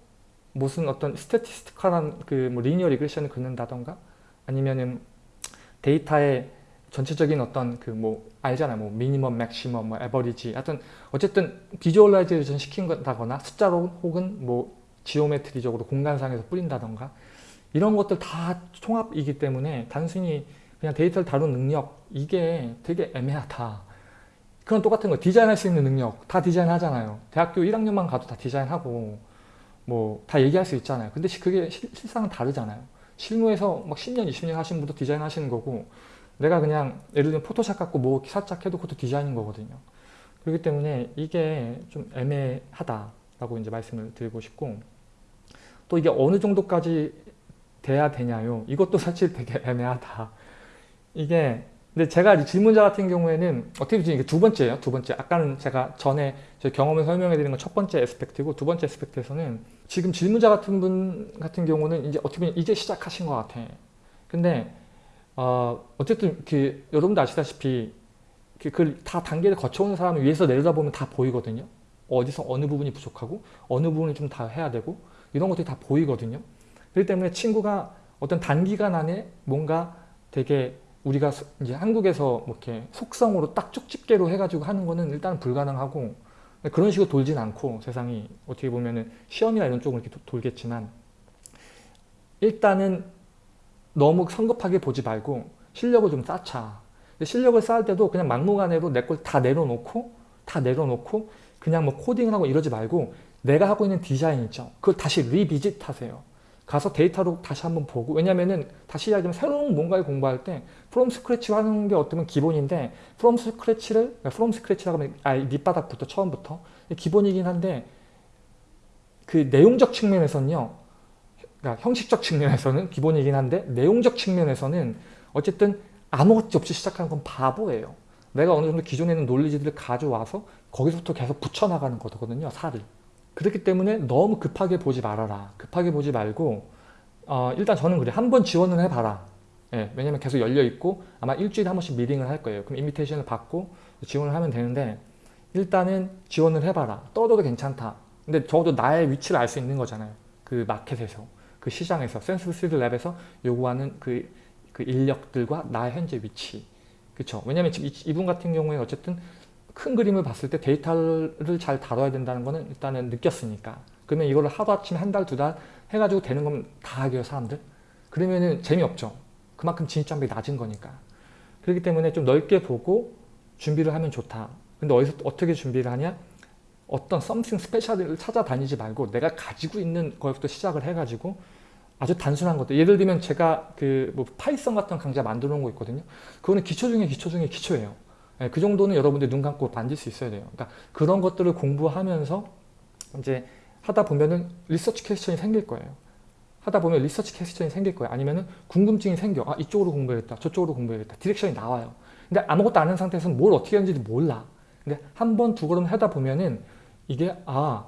무슨 어떤 statistical한 그뭐 linear regression을 긋는다던가 아니면은 데이터의 전체적인 어떤 그 뭐 알잖아요. 뭐 minimum, maximum, 뭐 average. 하여튼 어쨌든 visualization 시킨다거나 숫자로 혹은 뭐 geometry적으로 공간상에서 뿌린다던가 이런 것들 다 총합이기 때문에 단순히 그냥 데이터를 다루는 능력 이게 되게 애매하다. 그런 똑같은 거 디자인할 수 있는 능력 다 디자인하잖아요. 대학교 1학년만 가도 다 디자인하고 뭐 다 얘기할 수 있잖아요. 근데 그게 실, 실상은 다르잖아요. 실무에서 막 10년, 20년 하신 분도 디자인 하시는 거고 내가 그냥 예를 들면 포토샵 갖고 뭐 살짝 해도 그것도 디자인인 거거든요. 그렇기 때문에 이게 좀 애매하다라고 이제 말씀을 드리고 싶고 또 이게 어느 정도까지 돼야 되냐요. 이것도 사실 되게 애매하다. 이게 근데 제가 질문자 같은 경우에는 어떻게 보면 이게 두 번째예요. 두 번째. 아까는 제가 전에 제 경험을 설명해 드리는 건 첫 번째 에스펙트고 두 번째 에스펙트에서는 지금 질문자 같은 분 같은 경우는 이제 어떻게 보면 이제 시작하신 것 같아. 근데 어, 어쨌든 그 여러분도 아시다시피 그다 단계를 거쳐오는 사람을 위에서 내려다보면 다 보이거든요. 어디서 어느 부분이 부족하고 어느 부분을 좀 다 해야 되고 이런 것들이 다 보이거든요. 그렇기 때문에 친구가 어떤 단기간 안에 뭔가 되게 우리가 이제 한국에서 뭐 이렇게 속성으로 딱 쪽집게로 해가지고 하는 거는 일단 불가능하고 그런 식으로 돌진 않고 세상이 어떻게 보면은 시험이나 이런 쪽으로 이렇게 돌겠지만 일단은 너무 성급하게 보지 말고 실력을 좀 쌓자. 실력을 쌓을 때도 그냥 막무가내로 내 걸 다 내려놓고 다 내려놓고 그냥 뭐 코딩을 하고 이러지 말고 내가 하고 있는 디자인 있죠. 그걸 다시 revisit 하세요. 가서 데이터로 다시 한번 보고 왜냐면은 다시 이야기하면 새로운 뭔가를 공부할 때 from scratch 하는 게 어쩌면 기본인데 from scratch를 from scratch라고 하면 아 밑바닥부터 처음부터 기본이긴 한데 그 내용적 측면에서는요 그러니까 형식적 측면에서는 기본이긴 한데 내용적 측면에서는 어쨌든 아무것도 없이 시작하는 건 바보예요 내가 어느 정도 기존에 있는 논리지들을 가져와서 거기서부터 계속 붙여나가는 거거든요 살을 그렇기 때문에 너무 급하게 보지 말아라. 급하게 보지 말고 어, 일단 저는 그래 한번 지원을 해봐라. 예, 왜냐면 계속 열려있고 아마 일주일에 한 번씩 미팅을 할 거예요. 그럼 invitation을 받고 지원을 하면 되는데 일단은 지원을 해봐라. 떨어져도 괜찮다. 근데 적어도 나의 위치를 알 수 있는 거잖아요. 그 마켓에서, 그 시장에서, Senseable City Lab에서 요구하는 그, 그 인력들과 나의 현재 위치. 그쵸? 왜냐면 지금 이분 같은 경우에 어쨌든 큰 그림을 봤을 때 데이터를 잘 다뤄야 된다는 거는 일단은 느꼈으니까. 그러면 이거를 하루아침에 한 달, 두달 해가지고 되는 거면 다 하게요 사람들? 그러면은 재미없죠. 그만큼 진입장벽이 낮은 거니까. 그렇기 때문에 좀 넓게 보고 준비를 하면 좋다. 근데 어디서 어떻게 준비를 하냐 어떤 something special을 찾아다니지 말고 내가 가지고 있는 거부터 시작을 해가지고 아주 단순한 것들 예를 들면 제가 그 뭐 Python 같은 강좌 만들어 놓은 거 있거든요 그거는 기초 중에 기초 중에 기초예요 예, 그 정도는 여러분들 눈 감고 만질 수 있어야 돼요. 그러니까 그런 것들을 공부하면서 이제 하다 보면은 리서치 퀘스천이 생길 거예요. 하다 보면 리서치 퀘스천이 생길 거예요. 아니면은 궁금증이 생겨. 아 이쪽으로 공부해야겠다. 저쪽으로 공부해야겠다. direction이 나와요. 근데 아무것도 아는 상태에서는 뭘 어떻게 하는지도 몰라. 근데 한 번, 두 걸음 하다 보면은 이게 아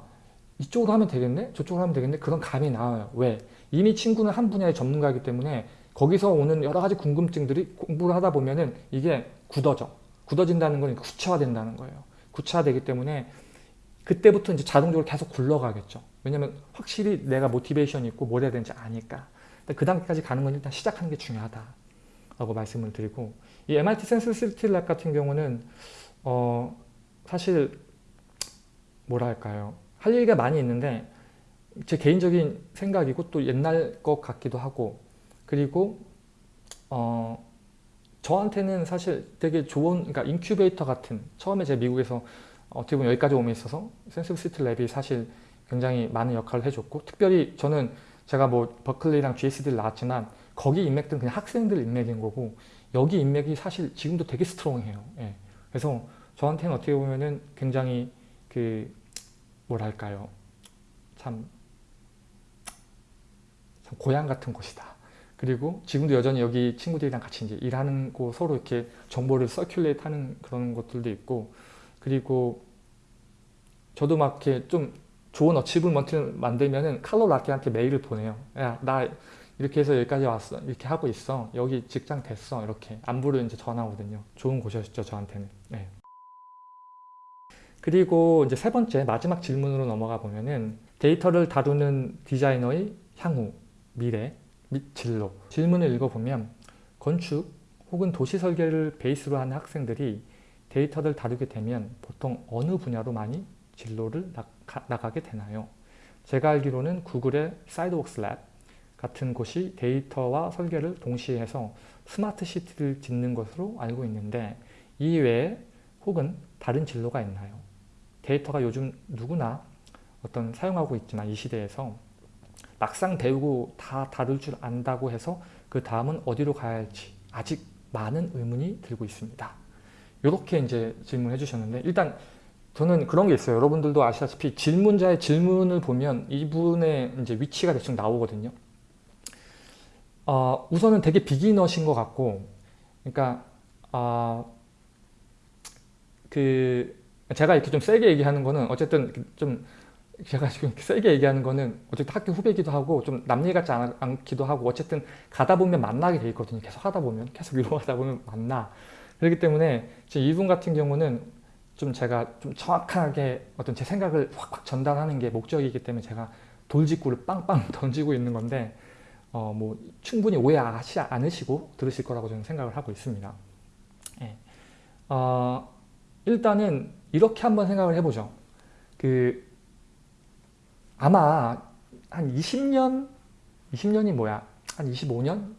이쪽으로 하면 되겠네? 저쪽으로 하면 되겠네? 그런 감이 나와요. 왜? 이미 친구는 한 분야의 전문가이기 때문에 거기서 오는 여러 가지 궁금증들이 공부를 하다 보면 은 이게 굳어져. 굳어진다는 건 구체화된다는 거예요. 구체화되기 때문에 그때부터 이제 자동적으로 계속 굴러가겠죠. 왜냐면 확실히 내가 motivation이 있고 뭘 해야 되는지 아니까. 그 단계까지 가는 건 일단 시작하는 게 중요하다. 라고 말씀을 드리고 이 MIT Senseable City Lab 같은 경우는 어 사실 뭐랄까요. 할 얘기가 많이 있는데 제 개인적인 생각이고 또 옛날 것 같기도 하고 그리고 어 저한테는 사실 되게 좋은 그러니까 인큐베이터 같은 처음에 제가 미국에서 어떻게 보면 여기까지 오는 데 있어서 Senseable City Lab이 사실 굉장히 많은 역할을 해줬고 특별히 저는 제가 뭐 버클리랑 GSD를 나왔지만 거기 인맥들은 그냥 학생들 인맥인 거고 여기 인맥이 사실 지금도 되게 strong해요. 예. 그래서 저한테는 어떻게 보면은 굉장히 그 뭐랄까요 참, 참 고향 같은 곳이다. 그리고 지금도 여전히 여기 친구들이랑 같이 이제 일하는 거 서로 이렇게 정보를 서큘레이트 하는 그런 것들도 있고 그리고 저도 막 이렇게 좀 좋은 어치브먼트를 만들면은 칼로 라키한테 메일을 보내요. 야, 나 이렇게 해서 여기까지 왔어. 이렇게 하고 있어. 여기 직장 됐어. 이렇게 안부를 이제 전하거든요. 좋은 곳이었죠, 저한테는. 네. 그리고 이제 세 번째 마지막 질문으로 넘어가 보면은 데이터를 다루는 디자이너의 향후, 미래 및 진로 질문을 읽어보면 건축 혹은 도시 설계를 베이스로 하는 학생들이 데이터를 다루게 되면 보통 어느 분야로 많이 진로를 나가, 나가게 되나요? 제가 알기로는 구글의 Sidewalk Labs 같은 곳이 데이터와 설계를 동시에 해서 스마트 시티를 짓는 것으로 알고 있는데 이 외에 혹은 다른 진로가 있나요? 데이터가 요즘 누구나 어떤 사용하고 있지만 이 시대에서 막상 배우고 다 다룰 줄 안다고 해서 그 다음은 어디로 가야 할지 아직 많은 의문이 들고 있습니다. 이렇게 이제 질문해 주셨는데 일단 저는 그런 게 있어요. 여러분들도 아시다시피 질문자의 질문을 보면 이분의 이제 위치가 대충 나오거든요. 어, 우선은 되게 비기너신 것 같고, 그러니까 어, 그 제가 이렇게 좀 세게 얘기하는 거는 어쨌든 좀 제가 지금 세게 얘기하는 거는 어쨌든 학교 후배기도 하고 좀남 얘기 같지 않, 않기도 하고 어쨌든 가다 보면 만나게 돼 있거든요. 계속 하다 보면 계속 이루어가다 보면 만나. 그렇기 때문에 지금 이분 같은 경우는 좀 제가 좀 정확하게 어떤 제 생각을 확확 전달하는 게 목적이기 때문에 제가 돌직구를 빵빵 던지고 있는 건데 어 뭐 충분히 오해하지 않으시고 들으실 거라고 저는 생각을 하고 있습니다. 예. 어 일단은 이렇게 한번 생각을 해보죠. 그 아마 한 20년, 20년이 뭐야? 한 25년?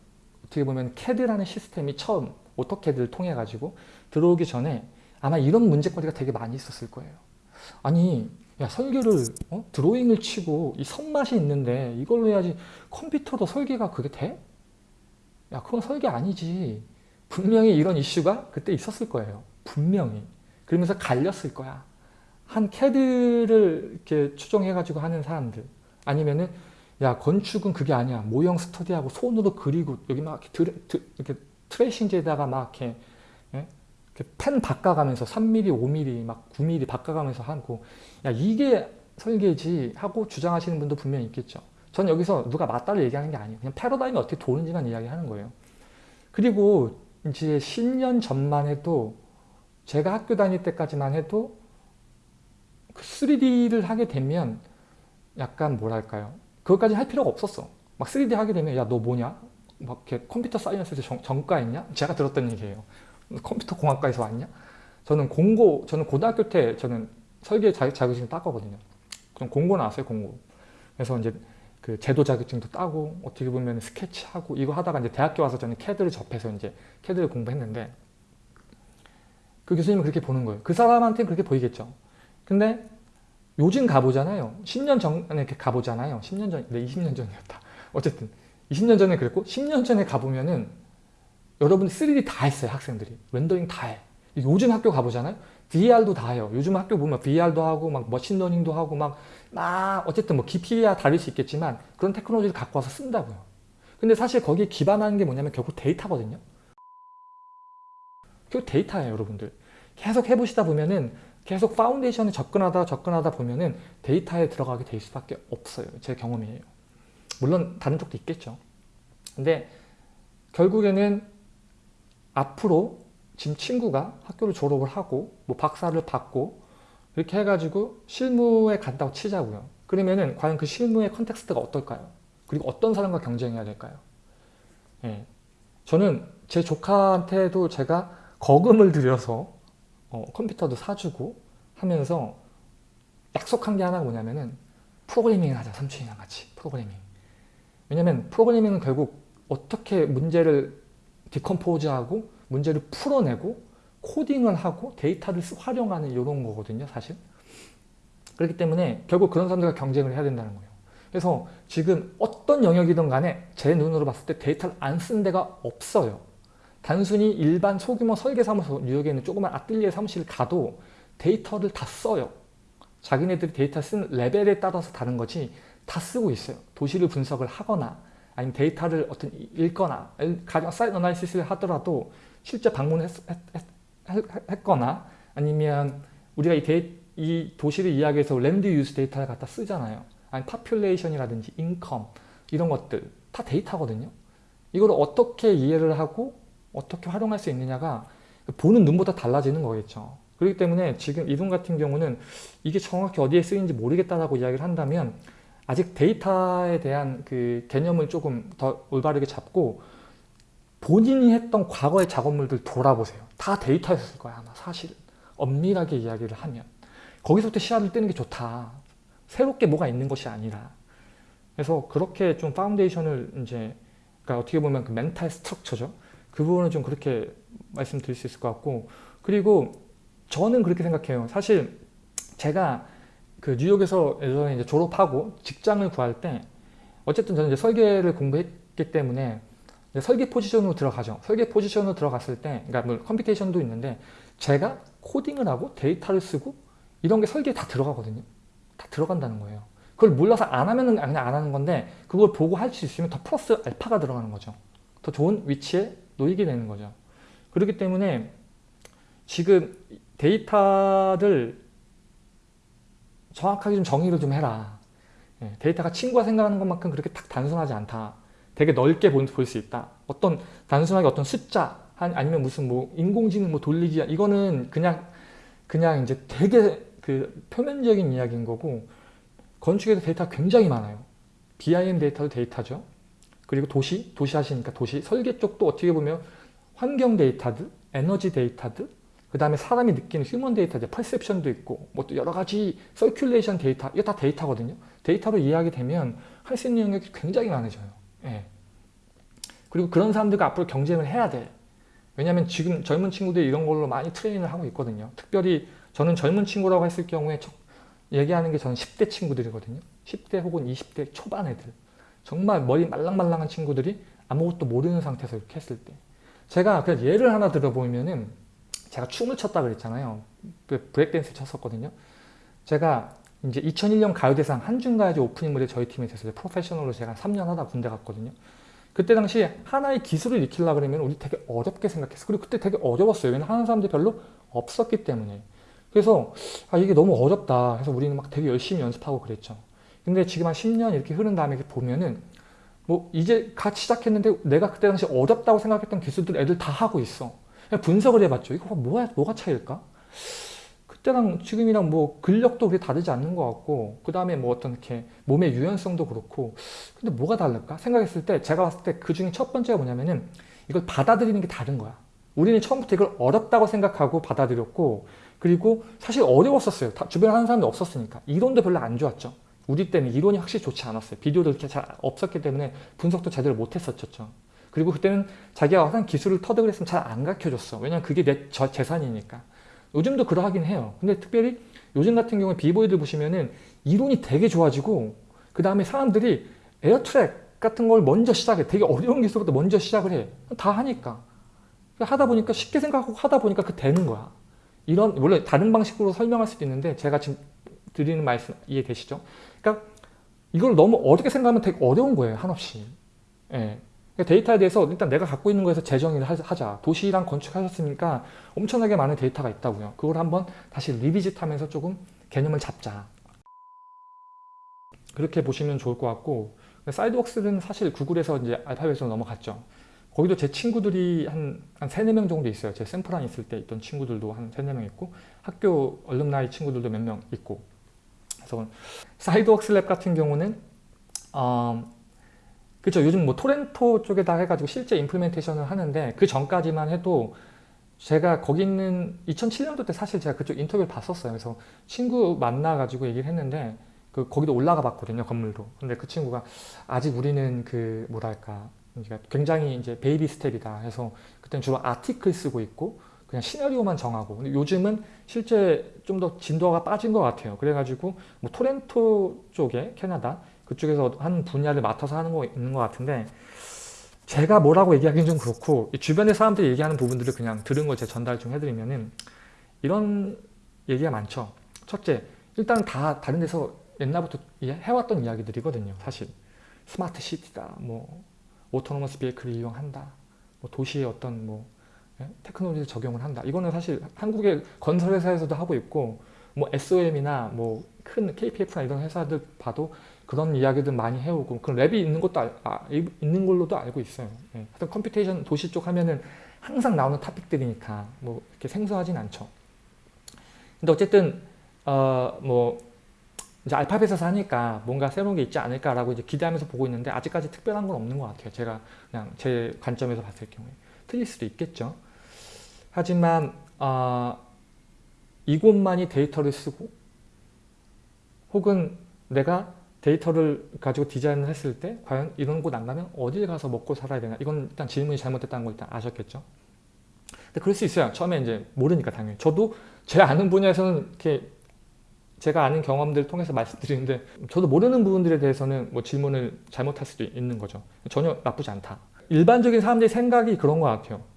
어떻게 보면 CAD라는 시스템이 처음 오토캐드를 통해 가지고 들어오기 전에 아마 이런 문제거리가 되게 많이 있었을 거예요. 아니 야 설계를 어? 드로잉을 치고 이 손맛이 있는데 이걸로 해야지 컴퓨터로 설계가 그게 돼? 야 그건 설계 아니지. 분명히 이런 이슈가 그때 있었을 거예요. 분명히. 그러면서 갈렸을 거야. 한 캐드를 이렇게 추종해가지고 하는 사람들 아니면은 야 건축은 그게 아니야 모형 스터디하고 손으로 그리고 여기 막 드레, 드, 이렇게 트레이싱제에다가 막 이렇게, 예? 이렇게 펜 바꿔가면서 3mm, 5mm, 막 9mm 바꿔가면서 하고 야 이게 설계지 하고 주장하시는 분도 분명히 있겠죠. 전 여기서 누가 맞다를 얘기하는 게 아니에요. 그냥 패러다임이 어떻게 도는지만 이야기하는 거예요. 그리고 이제 10년 전만 해도 제가 학교 다닐 때까지만 해도 그 3D를 하게 되면 약간 뭐랄까요. 그것까지 할 필요가 없었어. 막 3D 하게 되면 야 너 뭐냐? 막 이렇게 computer science에서 정, 전과했냐? 제가 들었던 얘기예요. 컴퓨터 공학과에서 왔냐? 저는 공고, 저는 고등학교 때 저는 설계 자격증 땄거든요. 그럼 공고 나왔어요, 공고. 그래서 이제 그 제도 자격증도 따고 어떻게 보면 스케치하고 이거 하다가 이제 대학교 와서 저는 캐드를 접해서 이제 캐드를 공부했는데 그 교수님은 그렇게 보는 거예요. 그 사람한테는 그렇게 보이겠죠. 근데 요즘 가보잖아요. 10년 전에 이렇게 가보잖아요. 10년 전, 네, 20년 전이었다. 어쨌든 20년 전에 그랬고 10년 전에 가보면은 여러분 3D 다 했어요. 학생들이. 렌더링 다 해. 요즘 학교 가보잖아요. VR도 다 해요. 요즘 학교 보면 VR도 하고 막 machine learning도 하고 막, 막 어쨌든 뭐 깊이야 다를 수 있겠지만 그런 테크놀로지를 갖고 와서 쓴다고요. 근데 사실 거기에 기반하는 게 뭐냐면 결국 데이터거든요. 결국 데이터예요, 여러분들. 계속 해보시다 보면은 계속 foundation에 접근하다 접근하다 보면은 데이터에 들어가게 될 수밖에 없어요. 제 경험이에요. 물론 다른 쪽도 있겠죠. 근데 결국에는 앞으로 지금 친구가 학교를 졸업을 하고 뭐 박사를 받고 이렇게 해가지고 실무에 간다고 치자고요. 그러면은 과연 그 실무의 context가 어떨까요? 그리고 어떤 사람과 경쟁해야 될까요? 예. 저는 제 조카한테도 제가 거금을 들여서 어, 컴퓨터도 사주고 하면서 약속한 게 하나 뭐냐면은 프로그래밍을 하자 삼촌이랑 같이 프로그래밍. 왜냐면 프로그래밍은 결국 어떻게 문제를 디컴포즈하고 문제를 풀어내고 코딩을 하고 데이터를 활용하는 이런 거거든요 사실. 그렇기 때문에 결국 그런 사람들과 경쟁을 해야 된다는 거예요. 그래서 지금 어떤 영역이든 간에 제 눈으로 봤을 때 데이터를 안 쓴 데가 없어요 단순히 일반 소규모 설계사무소 뉴욕에 있는 조그만 아뜰리에 사무실 가도 데이터를 다 써요. 자기네들이 데이터 쓰는 레벨에 따라서 다른 거지 다 쓰고 있어요. 도시를 분석을 하거나 아니면 데이터를 어떤 읽거나 가령 site analysis를 하더라도 실제 방문했거나 아니면 우리가 이, 데이, 이 도시를 이야기해서 land use 데이터를 갖다 쓰잖아요. 아니 population이라든지 income 이런 것들 다 데이터거든요. 이걸 어떻게 이해를 하고 어떻게 활용할 수 있느냐가 보는 눈보다 달라지는 거겠죠. 그렇기 때문에 지금 이분 같은 경우는 이게 정확히 어디에 쓰이는지 모르겠다라고 이야기를 한다면 아직 데이터에 대한 그 개념을 조금 더 올바르게 잡고 본인이 했던 과거의 작업물들 돌아보세요. 다 데이터였을 거야 아마 사실 엄밀하게 이야기를 하면 거기서부터 씨앗을 뜨는 게 좋다. 새롭게 뭐가 있는 것이 아니라 그래서 그렇게 좀 foundation을 이제 그러니까 어떻게 보면 그 mental structure죠. 그 부분은 좀 그렇게 말씀드릴 수 있을 것 같고 그리고 저는 그렇게 생각해요. 사실 제가 그 뉴욕에서 예전에 이제 졸업하고 직장을 구할 때 어쨌든 저는 이제 설계를 공부했기 때문에 설계 포지션으로 들어가죠. 설계 포지션으로 들어갔을 때, 그러니까 뭐 computation도 있는데 제가 코딩을 하고 데이터를 쓰고 이런 게 설계에 다 들어가거든요. 다 들어간다는 거예요. 그걸 몰라서 안 하면은 그냥 안 하는 건데 그걸 보고 할 수 있으면 더 플러스 알파가 들어가는 거죠. 더 좋은 위치에 놓이게 되는 거죠. 그렇기 때문에 지금 데이터를 정확하게 좀 정의를 좀 해라. 예, 데이터가 친구가 생각하는 것만큼 그렇게 딱 단순하지 않다. 되게 넓게 볼 수 있다. 어떤 단순하게 어떤 숫자 아니면 무슨 뭐 인공지능 뭐 돌리기 이거는 그냥 그냥 이제 되게 그 표면적인 이야기인 거고 건축에도 데이터가 굉장히 많아요. BIM 데이터도 데이터죠. 그리고 도시, 도시 하시니까 도시, 설계 쪽도 어떻게 보면 환경 데이터들, 에너지 데이터들, 그 다음에 사람이 느끼는 human 데이터들, perception도 있고 뭐 또 여러 가지 circulation 데이터, 이게 다 데이터거든요. 데이터로 이해하게 되면 할 수 있는 영역이 굉장히 많아져요. 예. 그리고 그런 사람들과 앞으로 경쟁을 해야 돼. 왜냐하면 지금 젊은 친구들이 이런 걸로 많이 트레이닝을 하고 있거든요. 특별히 저는 젊은 친구라고 했을 경우에 얘기하는 게 저는 10대 친구들이거든요. 10대 혹은 20대 초반 애들. 정말 머리 말랑말랑한 친구들이 아무것도 모르는 상태에서 이렇게 했을 때. 제가 그냥 예를 하나 들어보면은 제가 춤을 췄다 그랬잖아요. 그 브레이크댄스 쳤었거든요. 제가 이제 2001년 가요대상 한중가요제 오프닝 무대 저희 팀에 있었어요. 프로페셔널로 제가 3년 하다 군대 갔거든요. 그때 당시 하나의 기술을 익히려고 그러면 우리 되게 어렵게 생각했어. 그리고 그때 되게 어려웠어요. 왜냐면 하는 사람들이 별로 없었기 때문에. 그래서 아 이게 너무 어렵다. 해서 우리는 막 되게 열심히 연습하고 그랬죠. 근데 지금 한 10년 이렇게 흐른 다음에 보면은 뭐 이제 같이 시작했는데 내가 그때 당시 어렵다고 생각했던 기술들 애들 다 하고 있어. 분석을 해봤죠. 이거 뭐야, 뭐가 차이일까? 그때랑 지금이랑 뭐 근력도 그렇게 다르지 않는 것 같고 그 다음에 뭐 어떤 이렇게 몸의 유연성도 그렇고 근데 뭐가 다를까 생각했을 때 제가 봤을 때 그 중에 첫 번째가 뭐냐면은 이걸 받아들이는 게 다른 거야 우리는 처음부터 이걸 어렵다고 생각하고 받아들였고 그리고 사실 어려웠었어요 주변에 하는 사람도 없었으니까 이론도 별로 안 좋았죠 우리 때는 이론이 확실히 좋지 않았어요 비디오도 이렇게 잘 없었기 때문에 분석도 제대로 못했었죠 그리고 그때는 자기가 하는 기술을 터득을 했으면 잘 안 가르쳐줬어 왜냐면 그게 내 재산이니까 요즘도 그러하긴 해요. 근데 특별히 요즘 같은 경우에 비보이들 보시면은 이론이 되게 좋아지고 그 다음에 사람들이 에어트랙 같은 걸 먼저 시작해. 되게 어려운 기술부터 먼저 시작을 해. 다 하니까. 하다 보니까 쉽게 생각하고 하다 보니까 그 되는 거야. 이런 원래 다른 방식으로 설명할 수도 있는데 제가 지금 드리는 말씀 이해되시죠? 그러니까 이걸 너무 어렵게 생각하면 되게 어려운 거예요. 한없이. 예. 그러니까 데이터에 대해서 일단 내가 갖고 있는 거에서 재정의를 하자. 도시랑 건축하셨으니까 엄청나게 많은 데이터가 있다고요. 그걸 한번 다시 리비짓 하면서 조금 개념을 잡자. 그렇게 보시면 좋을 것 같고 사이드웍스는 사실 구글에서 이제 알파벳으로 넘어갔죠. 거기도 제 친구들이 한, 한 3, 4명 정도 있어요. 제 샘플한 있을 때 있던 친구들도 한 3, 4명 있고 학교 alumni 친구들도 몇 명 있고 그래서 Sidewalk Labs 같은 경우는 어, 그렇죠. 요즘 뭐 토론토 쪽에다 해가지고 실제 implementation을 하는데 그 전까지만 해도 제가 거기 있는 2007년도 때 사실 제가 그쪽 인터뷰를 봤었어요. 그래서 친구 만나가지고 얘기를 했는데 그 거기도 올라가 봤거든요. 건물도. 근데 그 친구가 아직 우리는 그 뭐랄까 굉장히 이제 baby step이다 해서 그때는 주로 아티클 쓰고 있고 그냥 시나리오만 정하고 근데 요즘은 실제 좀 더 진도가 빠진 것 같아요. 그래가지고 뭐 토렌토 쪽에 캐나다 그쪽에서 한 분야를 맡아서 하는 거 있는 것 같은데 제가 뭐라고 얘기하기는 좀 그렇고 주변의 사람들이 얘기하는 부분들을 그냥 들은 걸 제가 전달 좀 해드리면은 이런 얘기가 많죠. 첫째, 일단 다 다른 데서 옛날부터 해왔던 이야기들이거든요. 사실 smart city다, 뭐 autonomous vehicle을 이용한다, 뭐 도시의 어떤 뭐 예? 테크놀로지 적용을 한다. 이거는 사실 한국의 건설회사에서도 하고 있고 뭐 SOM이나 뭐 큰 KPF나 이런 회사들 봐도 그런 이야기들 많이 해오고 그런 lab이 있는 것도 알, 아, 있는 걸로도 알고 있어요. 예. 하여튼 computation 도시 쪽 하면은 항상 나오는 topic들이니까 뭐 이렇게 생소하진 않죠. 근데 어쨌든 어 뭐 이제 알파벳에서 하니까 뭔가 새로운 게 있지 않을까라고 이제 기대하면서 보고 있는데 아직까지 특별한 건 없는 것 같아요. 제가 그냥 제 관점에서 봤을 경우에 틀릴 수도 있겠죠. 하지만 어, 이곳만이 데이터를 쓰고 혹은 내가 데이터를 가지고 디자인을 했을 때 과연 이런 곳 안 가면 어딜 가서 먹고 살아야 되나? 이건 일단 질문이 잘못됐다는 거 일단 아셨겠죠? 근데 그럴 수 있어요. 처음에 이제 모르니까 당연히. 저도 제 아는 분야에서는 이렇게 제가 아는 경험들을 통해서 말씀드리는데 저도 모르는 부분들에 대해서는 뭐 질문을 잘못할 수도 있는 거죠. 전혀 나쁘지 않다. 일반적인 사람들의 생각이 그런 것 같아요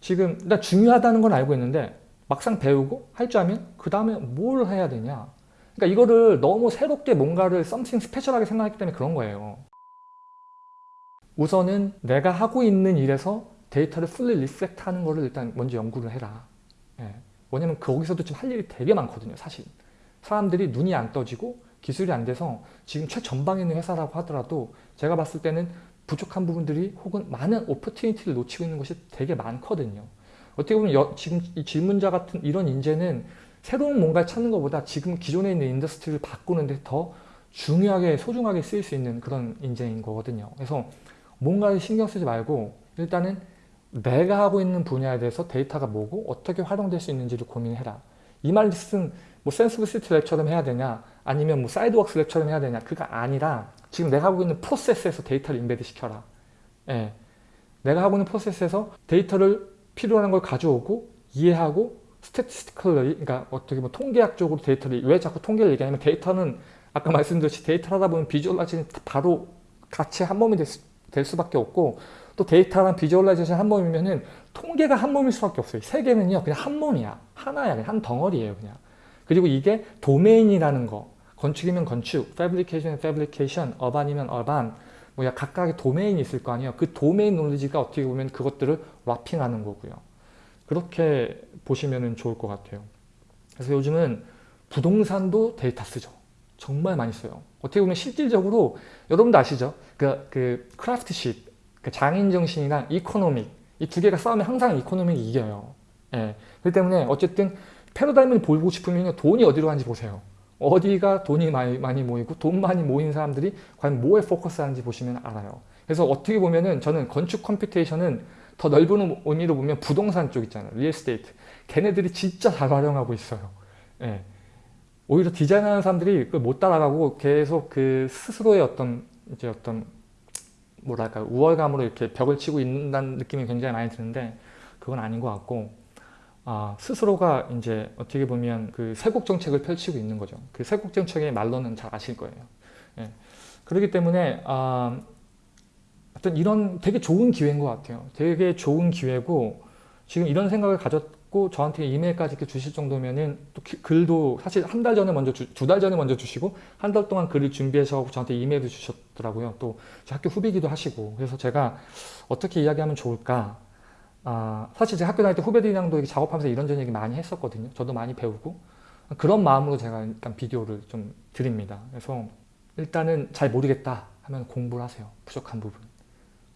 지금 일단 중요하다는 건 알고 있는데 막상 배우고 할 줄 알면 그 다음에 뭘 해야 되냐 그러니까 이거를 너무 새롭게 뭔가를 something special하게 생각했기 때문에 그런 거예요. 우선은 내가 하고 있는 일에서 데이터를 fully reflect 하는 거를 일단 먼저 연구를 해라. 예. 왜냐면 거기서도 지금 할 일이 되게 많거든요. 사실. 사람들이 눈이 안 떠지고 기술이 안 돼서 지금 최전방에 있는 회사라고 하더라도 제가 봤을 때는 부족한 부분들이 혹은 많은 opportunity를 놓치고 있는 것이 되게 많거든요. 어떻게 보면 여, 지금 이 질문자 같은 이런 인재는 새로운 뭔가를 찾는 것보다 지금 기존에 있는 industry를 바꾸는 데 더 중요하게 소중하게 쓰일 수 있는 그런 인재인 거거든요. 그래서 뭔가를 신경 쓰지 말고 일단은 내가 하고 있는 분야에 대해서 데이터가 뭐고 어떻게 활용될 수 있는지를 고민해라. 이 말씀 뭐 Senseable City Lab처럼 해야 되냐 아니면 뭐 Sidewalk Labs처럼 해야 되냐 그게 아니라 지금 내가 하고 있는 프로세스에서 데이터를 embed 시켜라. 예. 내가 하고 있는 프로세스에서 데이터를 필요한 걸 가져오고 이해하고 statistically 그러니까 어떻게 보면 통계학적으로 데이터를 왜 자꾸 통계를 얘기하냐면 데이터는 아까 말씀드렸듯이 데이터를 하다 보면 visualization 바로 같이 한 몸이 될, 수, 될 수밖에 없고 또 데이터랑 visualization 한 몸이면은 통계가 한 몸일 수밖에 없어요. 세 개는요 그냥 한 몸이야. 하나야. 그냥 한 덩어리예요. 그냥. 그리고 이게 도메인이라는 거 건축이면 건축, fabrication fabrication, urban이면 urban 뭐 각각의 도메인이 있을 거 아니에요. 그 도메인 knowledge가 어떻게 보면 그것들을 wrapping하는 거고요. 그렇게 보시면 좋을 것 같아요. 그래서 요즘은 부동산도 데이터 쓰죠. 정말 많이 써요. 어떻게 보면 실질적으로 여러분도 아시죠? 그, 그 craftship, 그 장인 정신이랑 economic 이 두 개가 싸우면 항상 economic이 이겨요. 예. 그렇기 때문에 어쨌든 패러다임을 보고 싶으면 돈이 어디로 가는지 보세요. 어디가 돈이 많이, 많이 모이고 돈 많이 모인 사람들이 과연 뭐에 포커스하는지 보시면 알아요. 그래서 어떻게 보면은 저는 건축 computation은 더 넓은 의미로 보면 부동산 쪽 있잖아요. real estate. 걔네들이 진짜 잘 활용하고 있어요. 예. 오히려 디자인하는 사람들이 못 따라가고 계속 그 스스로의 어떤 이제 어떤 뭐랄까 우월감으로 이렇게 벽을 치고 있는다는 느낌이 굉장히 많이 드는데 그건 아닌 것 같고 아, 스스로가 이제 어떻게 보면 그 세국 정책을 펼치고 있는 거죠. 그 세국 정책의 말로는 잘 아실 거예요. 예. 그렇기 때문에 아, 하여튼 이런 되게 좋은 기회인 것 같아요. 되게 좋은 기회고 지금 이런 생각을 가졌고 저한테 이메일까지 이렇게 주실 정도면은 또 기, 글도 사실 한 달 전에 먼저 두 달 전에 먼저 주시고 한 달 동안 글을 준비해서 저한테 이메일도 주셨더라고요. 또 학교 후배기도 하시고 그래서 제가 어떻게 이야기하면 좋을까 아, 사실 제가 학교 다닐 때 후배들이랑도 작업하면서 이런저런 얘기 많이 했었거든요. 저도 많이 배우고 그런 마음으로 제가 일단 비디오를 좀 드립니다. 그래서 일단은 잘 모르겠다 하면 공부를 하세요. 부족한 부분.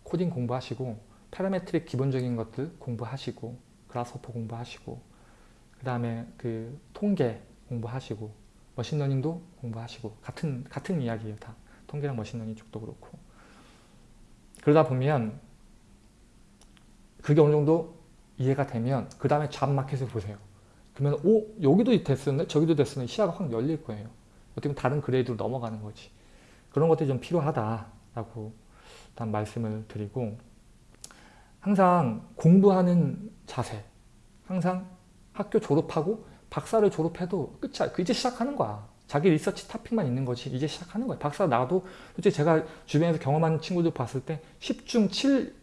코딩 공부하시고 parametric 기본적인 것들 공부하시고 Grasshopper 공부하시고 그 다음에 그 통계 공부하시고 machine learning도 공부하시고 같은 같은 이야기예요 다 통계랑 machine learning 쪽도 그렇고 그러다 보면 그게 어느 정도 이해가 되면 그 다음에 job market을 보세요. 그러면 오 여기도 됐었네? 저기도 됐었네? 시야가 확 열릴 거예요. 어떻게 보면 다른 grade로 넘어가는 거지. 그런 것들이 좀 필요하다라고 일단 말씀을 드리고 항상 공부하는 자세 항상 학교 졸업하고 박사를 졸업해도 끝이야. 그 이제 시작하는 거야. 자기 리서치 타픽만 있는 거지. 이제 시작하는 거야. 박사 나도 솔직히 제가 주변에서 경험하는 친구들 봤을 때 10중 7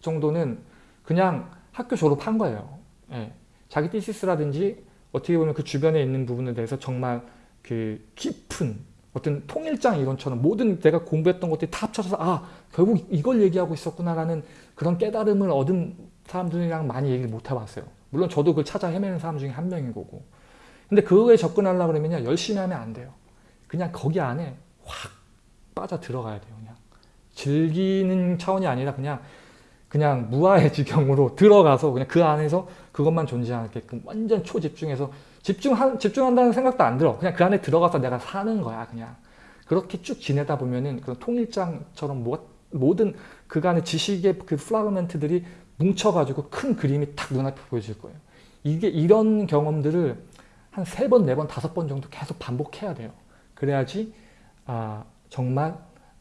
정도는 그냥 학교 졸업한 거예요 예. 자기 티시스라든지 어떻게 보면 그 주변에 있는 부분에 대해서 정말 그 깊은 어떤 통일장 이론처럼 모든 내가 공부했던 것들이 다 합쳐서 아 결국 이걸 얘기하고 있었구나라는 그런 깨달음을 얻은 사람들이랑 많이 얘기를 못 해봤어요. 물론 저도 그걸 찾아 헤매는 사람 중에 한 명인 거고 근데 그거에 접근하려고 그러면 열심히 하면 안 돼요. 그냥 거기 안에 확 빠져 들어가야 돼요. 그냥 즐기는 차원이 아니라 그냥 그냥 무아의 지경으로 들어가서 그냥 그 안에서 그것만 존재하게끔 완전 초집중해서 집중한, 집중한다는 생각도 안 들어. 그냥 그 안에 들어가서 내가 사는 거야, 그냥. 그렇게 쭉 지내다 보면은 그런 통일장처럼 뭐, 모든 그간의 지식의 그 fragment들이 뭉쳐가지고 큰 그림이 탁 눈앞에 보여질 거예요. 이게 이런 경험들을 한 세 번, 네 번, 다섯 번 정도 계속 반복해야 돼요. 그래야지 아, 정말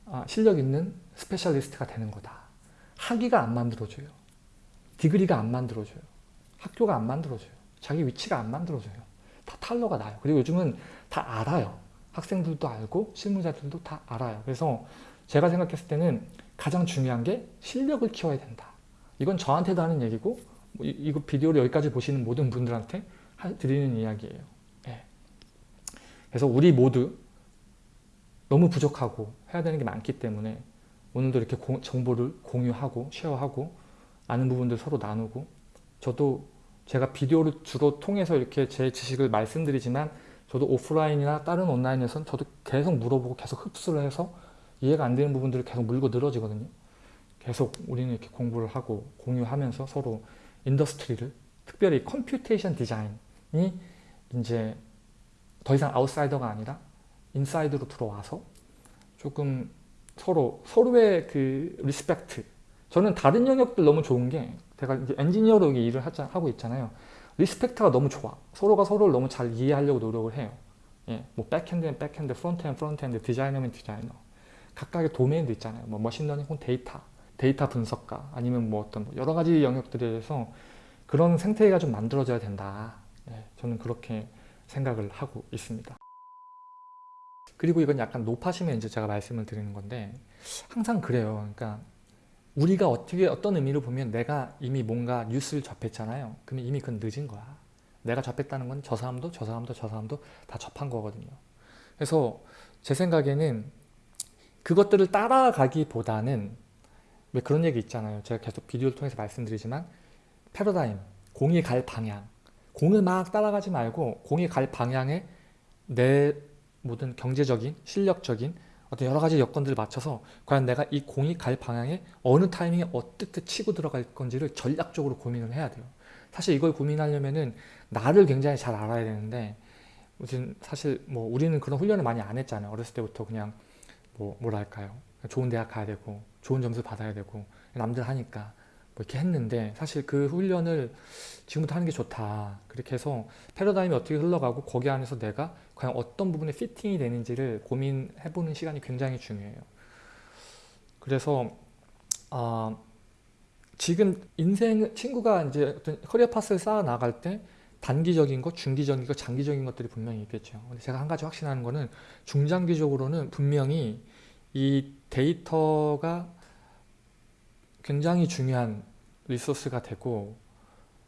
아, 실력 있는 specialist가 되는 거다. 학위가 안 만들어줘요. 디그리가 안 만들어줘요. 학교가 안 만들어줘요. 자기 위치가 안 만들어줘요. 다 탈러가 나요. 그리고 요즘은 다 알아요. 학생들도 알고 실무자들도 다 알아요. 그래서 제가 생각했을 때는 가장 중요한 게 실력을 키워야 된다. 이건 저한테도 하는 얘기고 뭐 이, 이거 비디오를 여기까지 보시는 모든 분들한테 하, 드리는 이야기예요. 예. 그래서 우리 모두 너무 부족하고 해야 되는 게 많기 때문에 오늘도 이렇게 고, 정보를 공유하고 share하고 아는 부분들 서로 나누고 저도 제가 비디오를 주로 통해서 이렇게 제 지식을 말씀드리지만 저도 오프라인이나 다른 온라인에서는 저도 계속 물어보고 계속 흡수를 해서 이해가 안 되는 부분들을 계속 물고 늘어지거든요. 계속 우리는 이렇게 공부를 하고 공유하면서 서로 industry를 특별히 computation design이 이제 더 이상 아웃사이더가 아니라 inside로 들어와서 조금 서로 서로의 그 respect 저는 다른 영역들 너무 좋은 게 제가 이제 엔지니어로 일을 하자, 하고 있잖아요. respect가 너무 좋아. 서로가 서로를 너무 잘 이해하려고 노력을 해요. 예, 뭐 backend는 backend, front는 frontend, 디자이너면 디자이너. 각각의 도메인도 있잖아요. 뭐 machine learning 혹은 데이터, 데이터 분석가, 아니면 뭐 어떤 뭐 여러 가지 영역들에 대해서 그런 생태계가 좀 만들어져야 된다. 예, 저는 그렇게 생각을 하고 있습니다. 그리고 이건 약간 높아시면 이제 제가 말씀을 드리는 건데 항상 그래요. 그러니까 우리가 어떻게 어떤 의미로 보면 내가 이미 뭔가 뉴스를 접했잖아요. 그러면 이미 그건 늦은 거야. 내가 접했다는 건 저 사람도 저 사람도 저 사람도 다 접한 거거든요. 그래서 제 생각에는 그것들을 따라가기보다는 왜 그런 얘기 있잖아요. 제가 계속 비디오를 통해서 말씀드리지만 패러다임, 공이 갈 방향 공을 막 따라가지 말고 공이 갈 방향에 내 모든 경제적인, 실력적인 어떤 여러 가지 여건들을 맞춰서 과연 내가 이 공이 갈 방향에 어느 타이밍에 어떻게 치고 들어갈 건지를 전략적으로 고민을 해야 돼요. 사실 이걸 고민하려면은 나를 굉장히 잘 알아야 되는데 무슨 사실 뭐 우리는 그런 훈련을 많이 안 했잖아요. 어렸을 때부터 그냥 뭐 뭐랄까요. 좋은 대학 가야 되고 좋은 점수 받아야 되고 남들 하니까 뭐 이렇게 했는데 사실 그 훈련을 지금부터 하는 게 좋다. 그렇게 해서 패러다임이 어떻게 흘러가고 거기 안에서 내가 과연 어떤 부분에 피팅이 되는지를 고민해보는 시간이 굉장히 중요해요. 그래서 어, 지금 인생 친구가 이제 어떤 커리어 파스를 쌓아 나갈 때 단기적인 것, 중기적인 것, 장기적인 것들이 분명히 있겠죠. 근데 제가 한 가지 확신하는 거는 중장기적으로는 분명히 이 데이터가 굉장히 중요한 resource가 되고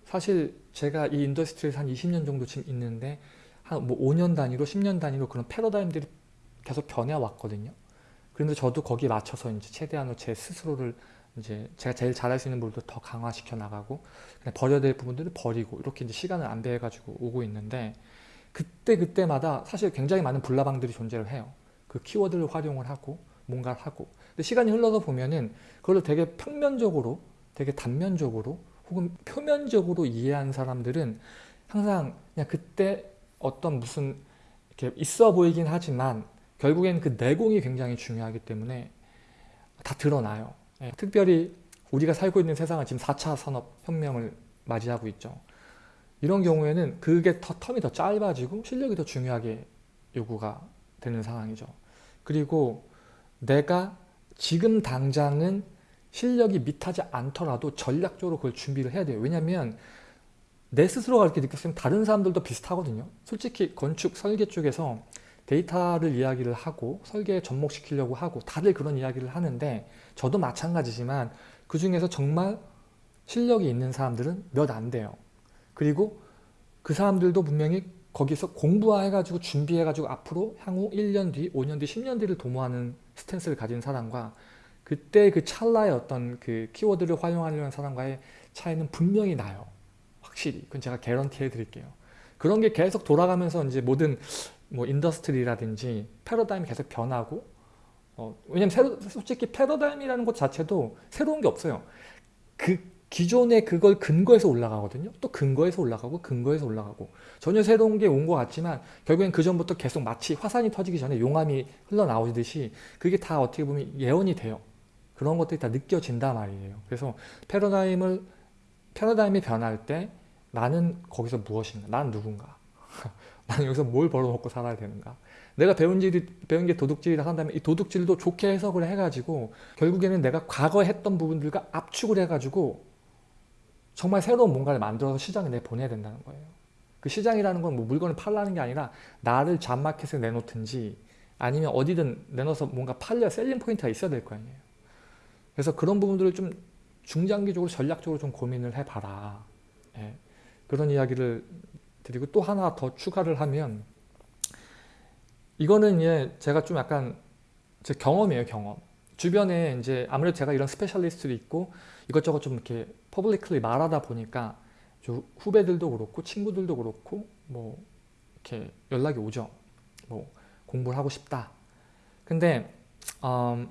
사실 제가 이 industry에서 한 20년 정도 지금 있는데 한 뭐 5년 단위로 10년 단위로 그런 패러다임들이 계속 변해왔거든요. 그런데 저도 거기에 맞춰서 이제 최대한으로 제 스스로를 이제 제가 제일 잘할 수 있는 부분도 더 강화시켜 나가고 그냥 버려야 될 부분들을 버리고 이렇게 이제 시간을 안배해 가지고 오고 있는데 그때 그때마다 사실 굉장히 많은 불나방들이 존재를 해요. 그 키워드를 활용을 하고 뭔가를 하고 근데 시간이 흘러서 보면은 그걸 되게 평면적으로 되게 단면적으로 혹은 표면적으로 이해한 사람들은 항상 그냥 그때 어떤 무슨 이렇게 있어 보이긴 하지만 결국엔 그 내공이 굉장히 중요하기 때문에 다 드러나요. 예, 특별히 우리가 살고 있는 세상은 지금 4차 산업혁명을 맞이하고 있죠. 이런 경우에는 그게 더 텀이 더 짧아지고 실력이 더 중요하게 요구가 되는 상황이죠. 그리고 내가 지금 당장은 실력이 밑하지 않더라도 전략적으로 그걸 준비를 해야 돼요. 왜냐하면 내 스스로가 그렇게 느꼈으면 다른 사람들도 비슷하거든요. 솔직히 건축, 설계 쪽에서 데이터를 이야기를 하고 설계에 접목시키려고 하고 다들 그런 이야기를 하는데 저도 마찬가지지만 그 중에서 정말 실력이 있는 사람들은 몇 안 돼요. 그리고 그 사람들도 분명히 거기서 공부해가지고 준비해가지고 앞으로 향후 1년 뒤, 5년 뒤, 10년 뒤를 도모하는 stance를 가진 사람과 그때 그 찰나의 어떤 그 키워드를 활용하려는 사람과의 차이는 분명히 나요. 확실히. 그건 제가 개런티 해드릴게요. 그런 게 계속 돌아가면서 이제 모든 뭐 industry라든지 패러다임이 계속 변하고 어, 왜냐면 새로, 솔직히 패러다임이라는 것 자체도 새로운 게 없어요. 그 기존의 그걸 근거해서 올라가거든요. 또 근거해서 올라가고 근거해서 올라가고 전혀 새로운 게 온 것 같지만 결국엔 그 전부터 계속 마치 화산이 터지기 전에 용암이 흘러나오듯이 그게 다 어떻게 보면 예언이 돼요. 그런 것들이 다 느껴진단 말이에요. 그래서 패러다임을 패러다임이 변할 때 나는 거기서 무엇인가? 난 누군가? 나는 여기서 뭘 벌어먹고 살아야 되는가? 내가 배운 질 배운 게 도둑질이라 한다면 이 도둑질도 좋게 해석을 해가지고 결국에는 내가 과거에 했던 부분들과 압축을 해가지고 정말 새로운 뭔가를 만들어서 시장에 내보내야 된다는 거예요. 그 시장이라는 건 뭐 물건을 팔라는 게 아니라 나를 잡마켓에 내놓든지 아니면 어디든 내놓아서 뭔가 팔려 셀링 포인트가 있어야 될 거 아니에요. 그래서 그런 부분들을 좀 중장기적으로 전략적으로 좀 고민을 해봐라. 예. 그런 이야기를 드리고 또 하나 더 추가를 하면 이거는 예, 제가 좀 약간 제 경험이에요 경험 주변에 이제 아무래도 제가 이런 specialist도 있고 이것저것 좀 이렇게 publicly 말하다 보니까 후배들도 그렇고 친구들도 그렇고 뭐 이렇게 연락이 오죠 뭐 공부를 하고 싶다 근데 음,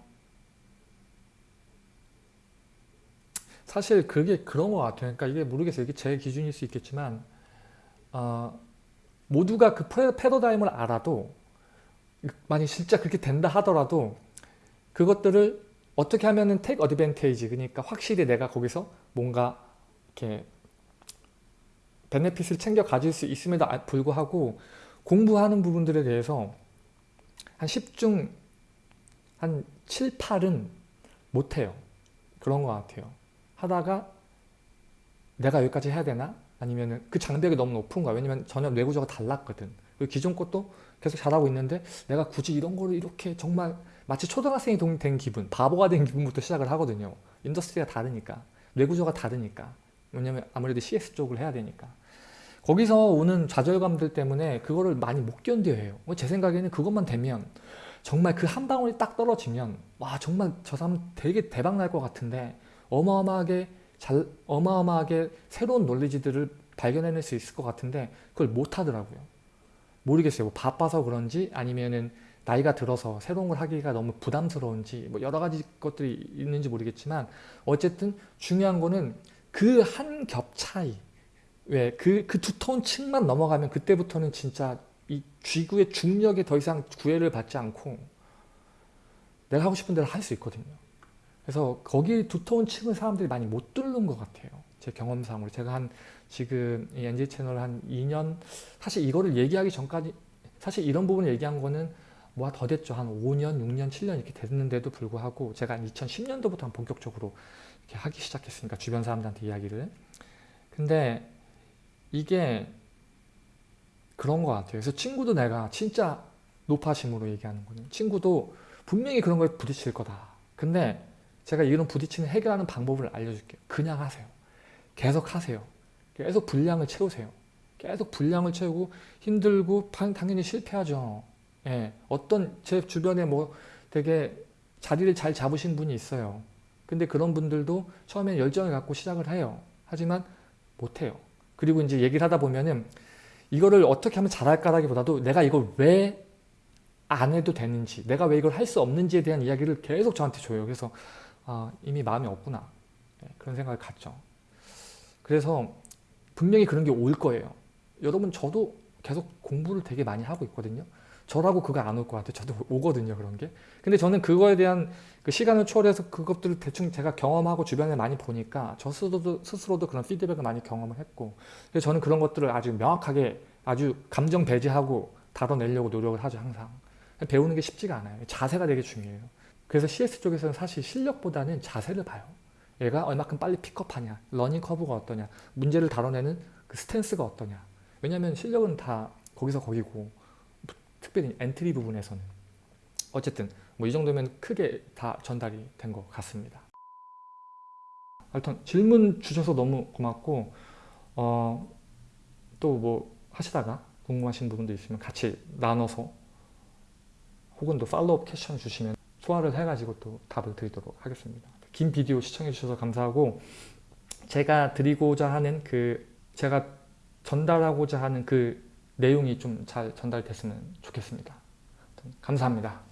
사실 그게 그런 것 같아요 그러니까 이게 모르겠어요 이게 제 기준일 수 있겠지만 어, 모두가 그 패러다임을 알아도 만약 진짜 그렇게 된다 하더라도 그것들을 어떻게 하면은 take advantage 그러니까 확실히 내가 거기서 뭔가 이렇게 베네핏을 챙겨 가질 수 있음에도 불구하고 공부하는 부분들에 대해서 한 10중 한 7, 8은 못해요. 그런 것 같아요. 하다가 내가 여기까지 해야 되나? 아니면 그 장벽이 너무 높은 거야. 왜냐면 전혀 뇌구조가 달랐거든. 기존 것도 계속 잘하고 있는데 내가 굳이 이런 거를 이렇게 정말 마치 초등학생이 된 기분, 바보가 된 기분부터 시작을 하거든요. industry가 다르니까. 뇌구조가 다르니까. 왜냐면 아무래도 CS 쪽을 해야 되니까. 거기서 오는 좌절감들 때문에 그거를 많이 못 견뎌해요. 뭐제 생각에는 그것만 되면 정말 그 한 방울이 딱 떨어지면 와 정말 저 사람 되게 대박 날 것 같은데 어마어마하게 잘 어마어마하게 새로운 논리지들을 발견해낼 수 있을 것 같은데 그걸 못 하더라고요. 모르겠어요. 뭐 바빠서 그런지 아니면은 나이가 들어서 새로운 걸 하기가 너무 부담스러운지 뭐 여러 가지 것들이 있는지 모르겠지만 어쨌든 중요한 거는 그 한 겹 차이 왜 그 그 두터운 층만 넘어가면 그때부터는 진짜 이 쥐구의 중력에 더 이상 구애를 받지 않고 내가 하고 싶은 대로 할 수 있거든요. 그래서 거기 두터운 층을 사람들이 많이 못 뚫는 것 같아요. 제 경험상으로 제가 한 지금 이 NG 채널 한 2년 사실 이거를 얘기하기 전까지 사실 이런 부분을 얘기한 거는 뭐 더 됐죠. 한 5년, 6년, 7년 이렇게 됐는데도 불구하고 제가 한 2010년도부터 본격적으로 이렇게 하기 시작했으니까 주변 사람들한테 이야기를 근데 이게 그런 것 같아요. 그래서 친구도 내가 진짜 높아심으로 얘기하는 거는 친구도 분명히 그런 거에 부딪힐 거다. 근데 제가 이런 부딪히는 해결하는 방법을 알려줄게요. 그냥 하세요. 계속 하세요. 계속 분량을 채우세요. 계속 분량을 채우고 힘들고 당연히 실패하죠. 예, 어떤 제 주변에 뭐 되게 자리를 잘 잡으신 분이 있어요. 근데 그런 분들도 처음에 열정을 갖고 시작을 해요. 하지만 못해요. 그리고 이제 얘기를 하다 보면은 이거를 어떻게 하면 잘할까라기보다도 내가 이걸 왜 안 해도 되는지 내가 왜 이걸 할 수 없는지에 대한 이야기를 계속 저한테 줘요. 그래서 아, 이미 마음이 없구나. 네, 그런 생각을 갖죠. 그래서 분명히 그런 게 올 거예요. 여러분 저도 계속 공부를 되게 많이 하고 있거든요. 저라고 그거 안 올 것 같아요. 저도 오거든요. 그런 게. 근데 저는 그거에 대한 그 시간을 초월해서 그것들을 대충 제가 경험하고 주변에 많이 보니까 저 스스로도, 스스로도 그런 피드백을 많이 경험을 했고 그래서 저는 그런 것들을 아주 명확하게 아주 감정 배제하고 다뤄내려고 노력을 하죠. 항상. 배우는 게 쉽지가 않아요. 자세가 되게 중요해요. 그래서 CS 쪽에서는 사실 실력보다는 자세를 봐요. 얘가 얼마큼 빨리 pick up하냐, learning curve가 어떠냐, 문제를 다뤄내는 그 stance가 어떠냐. 왜냐하면 실력은 다 거기서 거기고 특별히 entry 부분에서는 어쨌든 뭐 이 정도면 크게 다 전달이 된 것 같습니다. 하여튼 질문 주셔서 너무 고맙고 어, 또 뭐 하시다가 궁금하신 부분도 있으면 같이 나눠서 혹은 또 follow up question 주시면 소화를 해가지고 또 답을 드리도록 하겠습니다. 긴 비디오 시청해 주셔서 감사하고 제가 드리고자 하는 그 제가 전달하고자 하는 그 내용이 좀 잘 전달됐으면 좋겠습니다. 감사합니다.